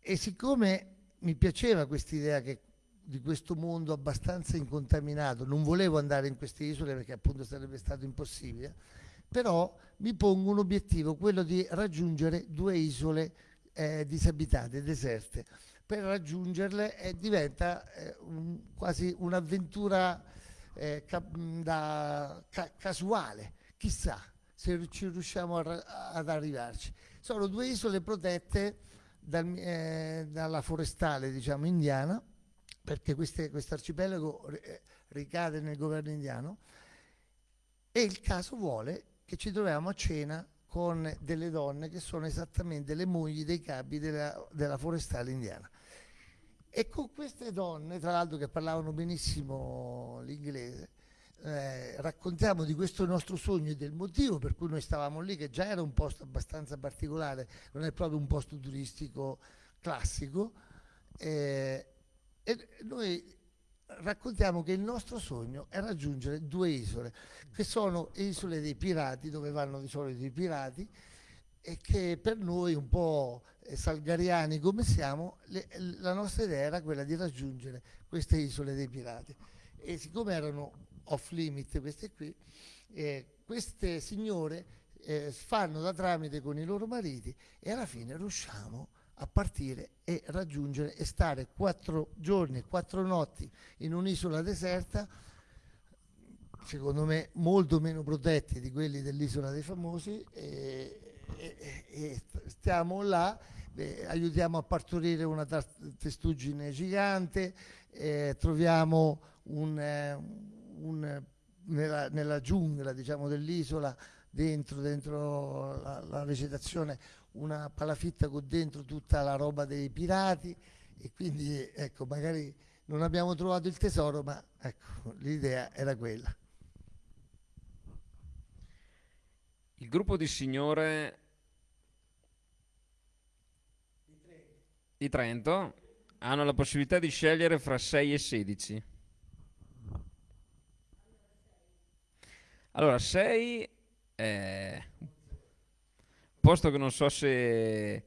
E siccome mi piaceva questa idea di questo mondo abbastanza incontaminato, non volevo andare in queste isole perché appunto sarebbe stato impossibile, però mi pongo un obiettivo, quello di raggiungere due isole eh, disabitate, deserte. Per raggiungerle eh, diventa eh, un, quasi un'avventura eh, ca ca casuale, chissà se ci riusciamo ad arrivarci. Sono due isole protette dal, eh, dalla forestale diciamo, indiana, perché questo arcipelago eh, ricade nel governo indiano, e il caso vuole che ci troviamo a cena con delle donne che sono esattamente le mogli dei capi della, della forestale indiana. E con queste donne, tra l'altro che parlavano benissimo l'inglese, eh, raccontiamo di questo nostro sogno e del motivo per cui noi stavamo lì, che già era un posto abbastanza particolare, non è proprio un posto turistico classico, eh, e noi raccontiamo che il nostro sogno è raggiungere due isole, che sono isole dei pirati, dove vanno di solito i pirati, e che per noi un po' salgariani come siamo, le, la nostra idea era quella di raggiungere queste isole dei pirati. E siccome erano off limit queste qui, eh, queste signore eh, fanno da tramite con i loro mariti e alla fine riusciamo a partire e raggiungere e stare quattro giorni, quattro notti in un'isola deserta, secondo me molto meno protetti di quelli dell'isola dei famosi, e, e, e stiamo là, eh, aiutiamo a partorire una testuggine gigante, eh, troviamo un, eh, un, nella, nella, giungla diciamo, dell'isola, dentro, dentro la, la vegetazione, una palafitta con dentro tutta la roba dei pirati e quindi ecco magari non abbiamo trovato il tesoro ma ecco l'idea era quella. Il gruppo di signore di Trento hanno la possibilità di scegliere fra 6 e 16 allora 6 è posto che non so se,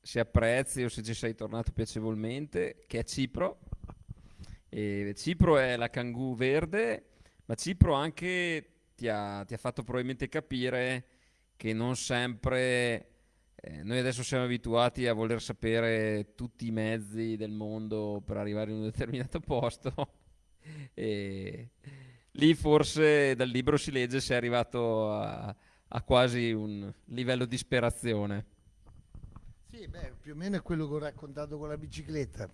se apprezzi o se ci sei tornato piacevolmente, che è Cipro. E Cipro è la Kangoo verde, ma Cipro anche ti ha, ti ha fatto probabilmente capire che non sempre... Eh, noi adesso siamo abituati a voler sapere tutti i mezzi del mondo per arrivare in un determinato posto. e lì forse dal libro si legge se è arrivato a, a quasi un livello di disperazione. Sì, beh, più o meno è quello che ho raccontato con la bicicletta.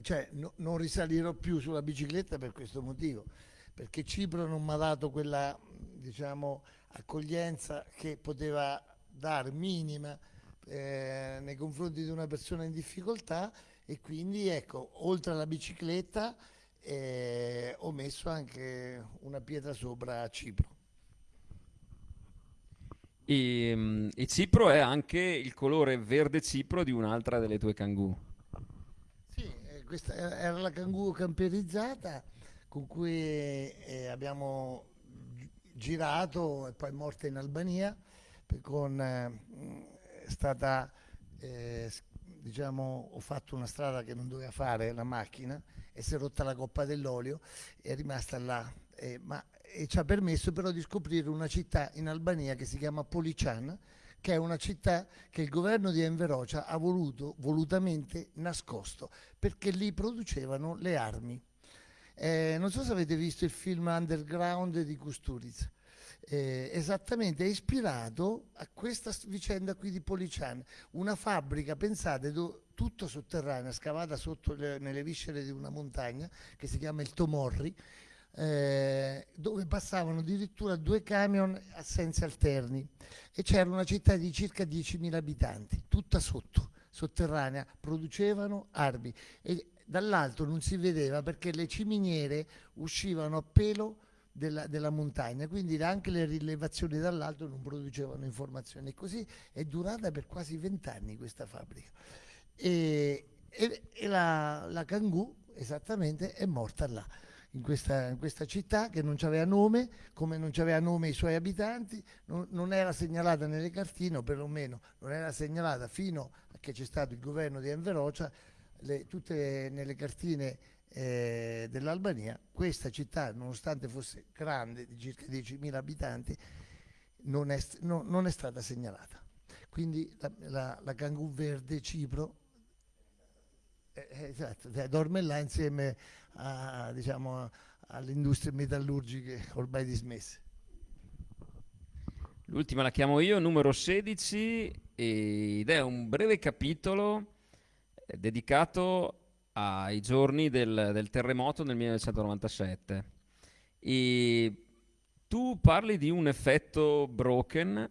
Cioè, no, non risalirò più sulla bicicletta per questo motivo, perché Cipro non mi ha dato quella, diciamo, accoglienza che poteva dare minima eh, nei confronti di una persona in difficoltà e quindi, ecco, oltre alla bicicletta eh, ho messo anche una pietra sopra a Cipro. E, mm, e, Cipro è anche il colore verde Cipro di un'altra delle tue cangù. Sì, eh, questa era la cangù camperizzata con cui eh, abbiamo girato e poi morta in Albania con, eh, è stata, eh, diciamo, ho fatto una strada che non doveva fare la macchina e si è rotta la coppa dell'olio e è rimasta là. Eh, ma, e ci ha permesso però di scoprire una città in Albania che si chiama Polician, che è una città che il governo di Enverocia ha voluto volutamente nascosto, perché lì producevano le armi. Eh, non so se avete visto il film Underground di Kusturica. Eh, esattamente è ispirato a questa vicenda qui di Polician, una fabbrica, pensate, do, tutto sotterranea, scavata sotto le, nelle viscere di una montagna che si chiama il Tomorri, eh, dove passavano addirittura due camion a sensi alterni e c'era una città di circa 10.000 abitanti, tutta sotto, sotterranea, producevano armi e dall'alto non si vedeva perché le ciminiere uscivano a pelo della, della, montagna, quindi anche le rilevazioni dall'alto non producevano informazioni. E così è durata per quasi vent'anni questa fabbrica. E, e, e la, la Kangoo esattamente è morta là. In questa, in questa, città che non aveva nome, come non aveva nome i suoi abitanti, non, non, era segnalata nelle cartine, o perlomeno non era segnalata fino a che c'è stato il governo di Enverocia, le, tutte nelle cartine eh, dell'Albania, questa città, nonostante fosse grande, di circa 10.000 abitanti, non è, no, non è, stata segnalata. Quindi la, la, la Cangù Verde Cipro eh, eh esatto, dorme là insieme diciamo, alle industrie metallurgiche ormai dismesse. L'ultima la chiamo io, numero 16, ed è un breve capitolo eh, dedicato ai giorni del, del terremoto nel 1997. E tu parli di un effetto broken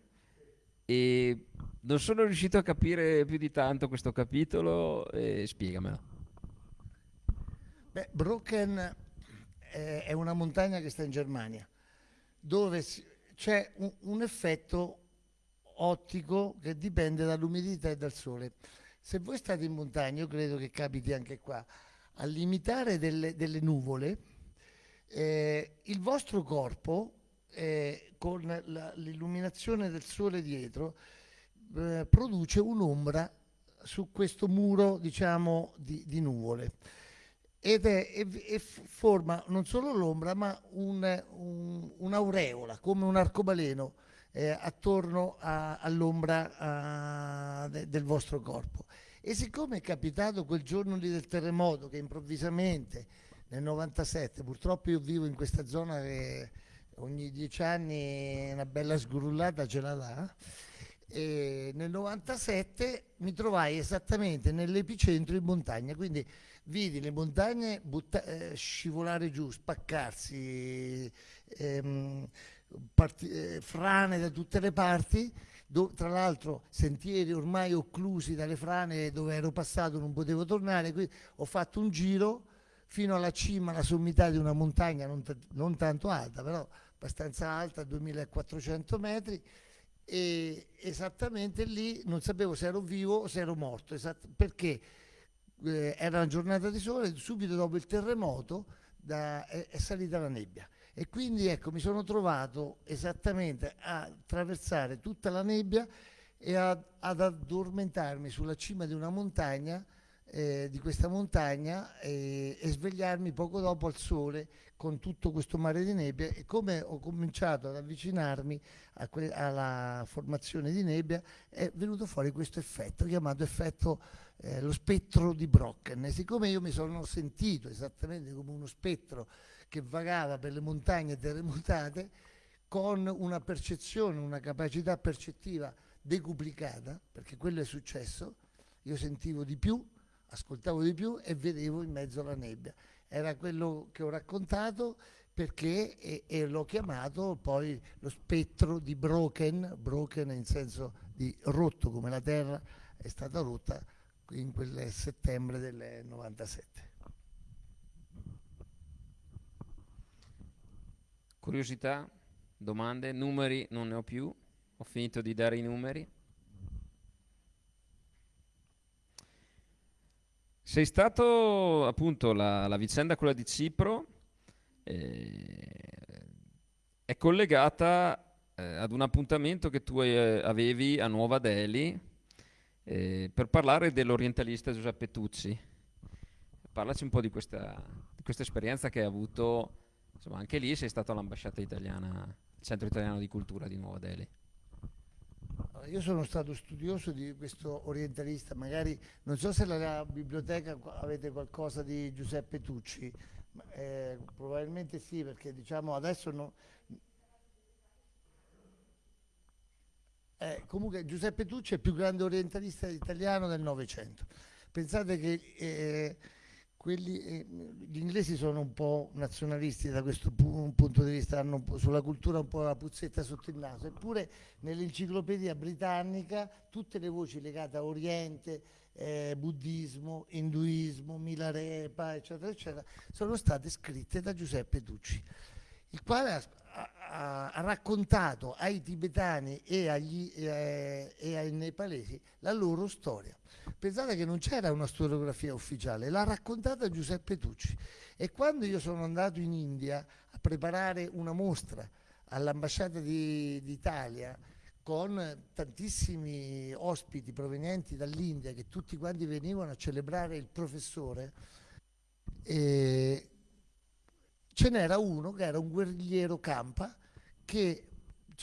e non sono riuscito a capire più di tanto questo capitolo spiegamelo. Beh, Broken è una montagna che sta in Germania, dove c'è un, un effetto ottico che dipende dall'umidità e dal sole. Se voi state in montagna, io credo che capiti anche qua, a limitare delle, delle nuvole, eh, il vostro corpo, eh, con l'illuminazione del sole dietro, eh, produce un'ombra su questo muro, diciamo, di, di nuvole. Ed è, e, e forma non solo l'ombra, ma un, un, un'aureola, come un arcobaleno eh, attorno all'ombra de, del vostro corpo. E siccome è capitato quel giorno lì del terremoto che improvvisamente nel 97, purtroppo io vivo in questa zona che ogni dieci anni una bella sgrullata ce la dà, e nel 97 mi trovai esattamente nell'epicentro in montagna, quindi vidi le montagne eh, scivolare giù, spaccarsi, ehm, eh, frane da tutte le parti tra l'altro sentieri ormai occlusi dalle frane dove ero passato non potevo tornare, quindi ho fatto un giro fino alla cima, alla sommità di una montagna non, non tanto alta, però abbastanza alta, 2400 metri, e esattamente lì non sapevo se ero vivo o se ero morto, perché eh, era una giornata di sole, subito dopo il terremoto da, è, è salita la nebbia. E quindi ecco, mi sono trovato esattamente a attraversare tutta la nebbia e a, ad addormentarmi sulla cima di una montagna, eh, di questa montagna, e, e svegliarmi poco dopo al sole con tutto questo mare di nebbia e come ho cominciato ad avvicinarmi alla formazione di nebbia è venuto fuori questo effetto chiamato effetto eh, lo spettro di Brocken. E siccome io mi sono sentito esattamente come uno spettro che vagava per le montagne terremotate con una percezione, una capacità percettiva decuplicata, perché quello è successo, io sentivo di più, ascoltavo di più e vedevo in mezzo alla nebbia. Era quello che ho raccontato perché e, e l'ho chiamato poi lo spettro di broken, broken in senso di rotto come la terra è stata rotta in quel settembre del 97. Curiosità, domande, numeri non ne ho più, ho finito di dare i numeri. Sei stato appunto la, la vicenda quella di Cipro eh, è collegata eh, ad un appuntamento che tu eh, avevi a Nuova Delhi eh, per parlare dell'orientalista Giuseppe Tucci. Parlaci un po' di questa, di questa esperienza che hai avuto, insomma anche lì sei stato all'ambasciata italiana, il centro italiano di cultura di Nuova Delhi. Io sono stato studioso di questo orientalista, magari non so se nella biblioteca avete qualcosa di Giuseppe Tucci, eh, probabilmente sì, perché diciamo adesso no, eh, comunque Giuseppe Tucci è il più grande orientalista italiano del Novecento. Pensate che eh, quelli, eh, gli inglesi sono un po' nazionalisti da questo pu punto di vista, hanno sulla cultura un po' la puzzetta sotto il naso, eppure nell'enciclopedia britannica tutte le voci legate a Oriente, eh, buddismo, induismo, Milarepa, eccetera, eccetera, sono state scritte da Giuseppe Tucci, il quale ha, ha, ha raccontato ai tibetani e, agli, eh, e ai nepalesi la loro storia. Pensate che non c'era una storiografia ufficiale, l'ha raccontata Giuseppe Tucci. E quando io sono andato in India a preparare una mostra all'ambasciata d'Italia con tantissimi ospiti provenienti dall'India che tutti quanti venivano a celebrare il professore, ce n'era uno che era un guerrigliero campa che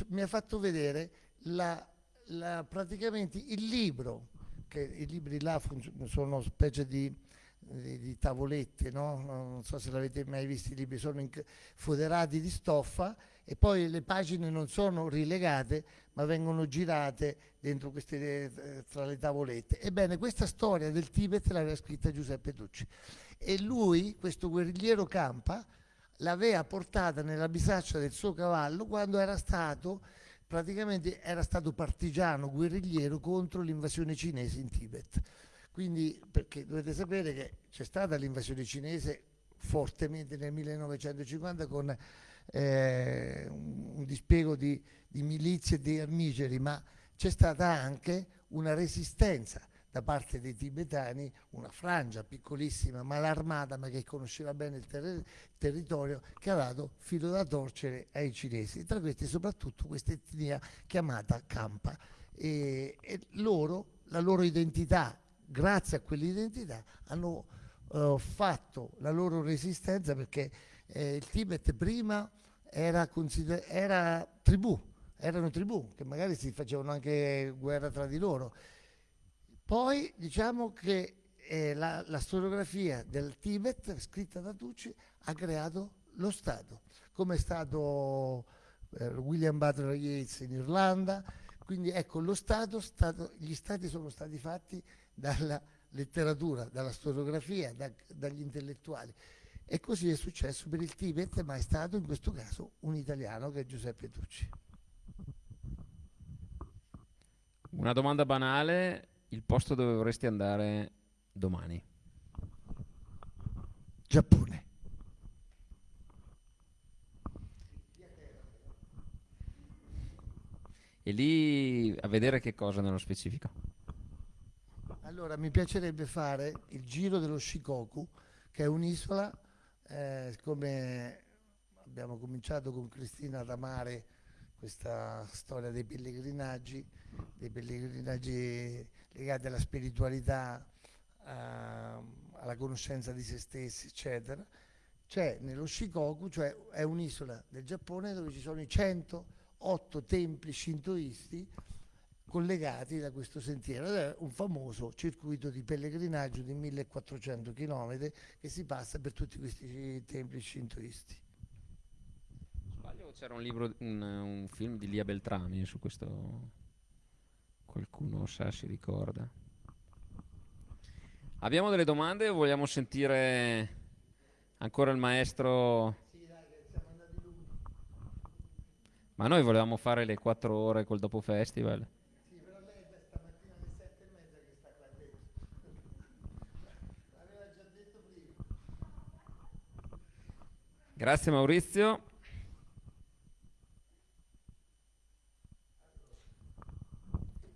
mi ha fatto vedere la, la, praticamente il libro che i libri là sono specie di, di, di tavolette, no? non so se l'avete mai visto, i libri sono foderati di stoffa e poi le pagine non sono rilegate ma vengono girate dentro queste, eh, tra le tavolette. Ebbene, questa storia del Tibet l'aveva scritta Giuseppe Tucci e lui, questo guerrigliero campa, l'aveva portata nella bisaccia del suo cavallo quando era stato praticamente era stato partigiano, guerrigliero contro l'invasione cinese in Tibet. Quindi, perché dovete sapere che c'è stata l'invasione cinese fortemente nel 1950 con eh, un dispiego di, di milizie e di armigeri, ma c'è stata anche una resistenza da parte dei tibetani, una frangia piccolissima ma l'armata, ma che conosceva bene il ter territorio, che ha dato filo da torcere ai cinesi, tra questi soprattutto questa etnia chiamata Kampa. E, e loro, la loro identità, grazie a quell'identità, hanno uh, fatto la loro resistenza perché eh, il Tibet prima era, era tribù, erano tribù che magari si facevano anche guerra tra di loro poi diciamo che eh, la, la, storiografia del Tibet, scritta da Tucci, ha creato lo Stato, come è stato eh, William Butler Yeats in Irlanda. Quindi ecco, lo Stato, stato, gli Stati sono stati fatti dalla letteratura, dalla storiografia, da, dagli intellettuali. E così è successo per il Tibet, ma è stato in questo caso un italiano che è Giuseppe Tucci. Una domanda banale, il posto dove vorresti andare domani? Giappone. E lì a vedere che cosa nello specifico? Allora, mi piacerebbe fare il giro dello Shikoku, che è un'isola, eh, come abbiamo cominciato con Cristina ad amare questa storia dei pellegrinaggi, dei pellegrinaggi legati alla spiritualità, a, alla conoscenza di se stessi, eccetera. C'è nello Shikoku, cioè è un'isola del Giappone dove ci sono i 108 templi shintoisti collegati da questo sentiero è un famoso circuito di pellegrinaggio di 1400 km che si passa per tutti questi templi shintoisti. Sbaglio c'era un libro, un, un film di Lia Beltrami su questo Qualcuno sa, si ricorda. Abbiamo delle domande o vogliamo sentire ancora il maestro? Ma noi volevamo fare le quattro ore col dopo festival. Sì, però lei è stamattina alle sette e mezza che sta qua dentro. L'aveva già detto prima. Grazie Maurizio.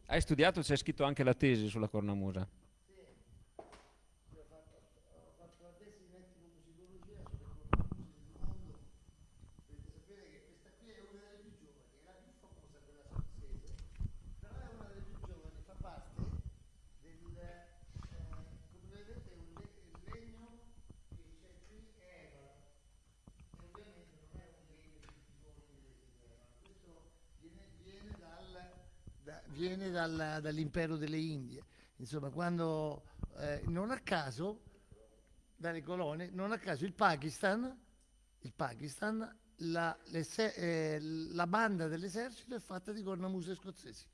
Hai studiato, c'è scritto anche la tesi sulla cornamusa? Sì, ho fatto, ho fatto la tesi in etnomusicologia sulle cornamuse del mondo. Dovete sapere che questa qui è una delle più giovani, è la più famosa da- viene dal- dall'impero delle Indie. Insomma, quando eh, non a caso, dalle colonie, non a caso il Pakistan, il Pakistan la, eh, la banda dell'esercito è fatta di cornamuse scozzesi.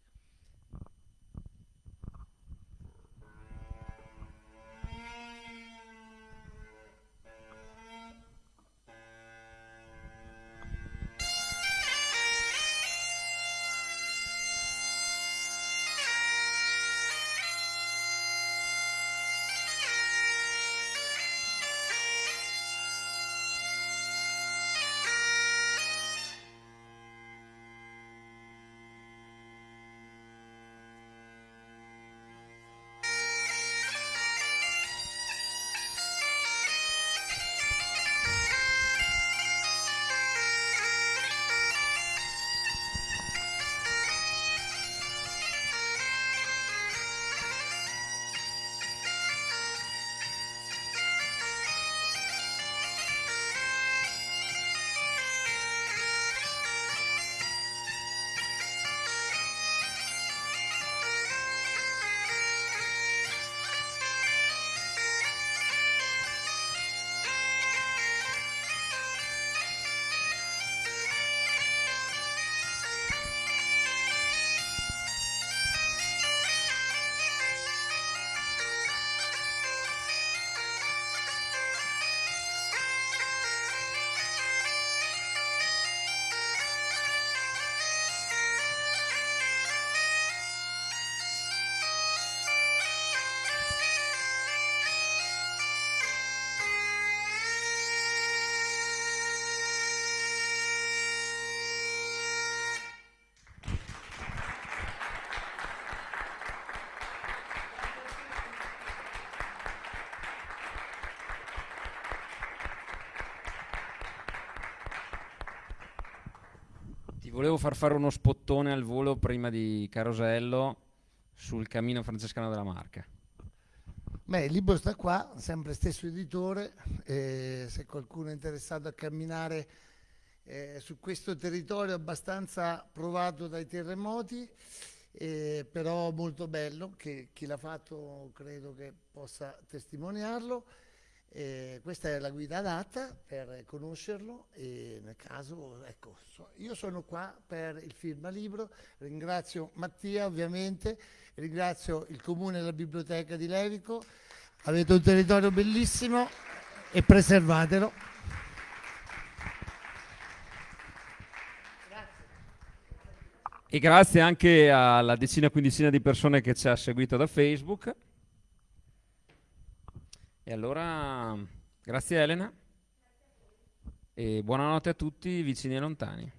Volevo far fare uno spottone al volo prima di Carosello sul cammino francescano della Marca. Beh, il libro sta qua, sempre stesso editore, eh, se qualcuno è interessato a camminare eh, su questo territorio abbastanza provato dai terremoti, eh, però molto bello, che chi l'ha fatto credo che possa testimoniarlo. Eh, questa è la guida adatta per conoscerlo e nel caso, ecco, so- io sono qua per il firma libro, ringrazio Mattia ovviamente, ringrazio il comune e la biblioteca di Levico, avete un territorio bellissimo e preservatelo. E grazie anche alla decina quindicina di persone che ci ha seguito da Facebook. E allora, grazie Elena. E buonanotte a tutti, vicini e lontani.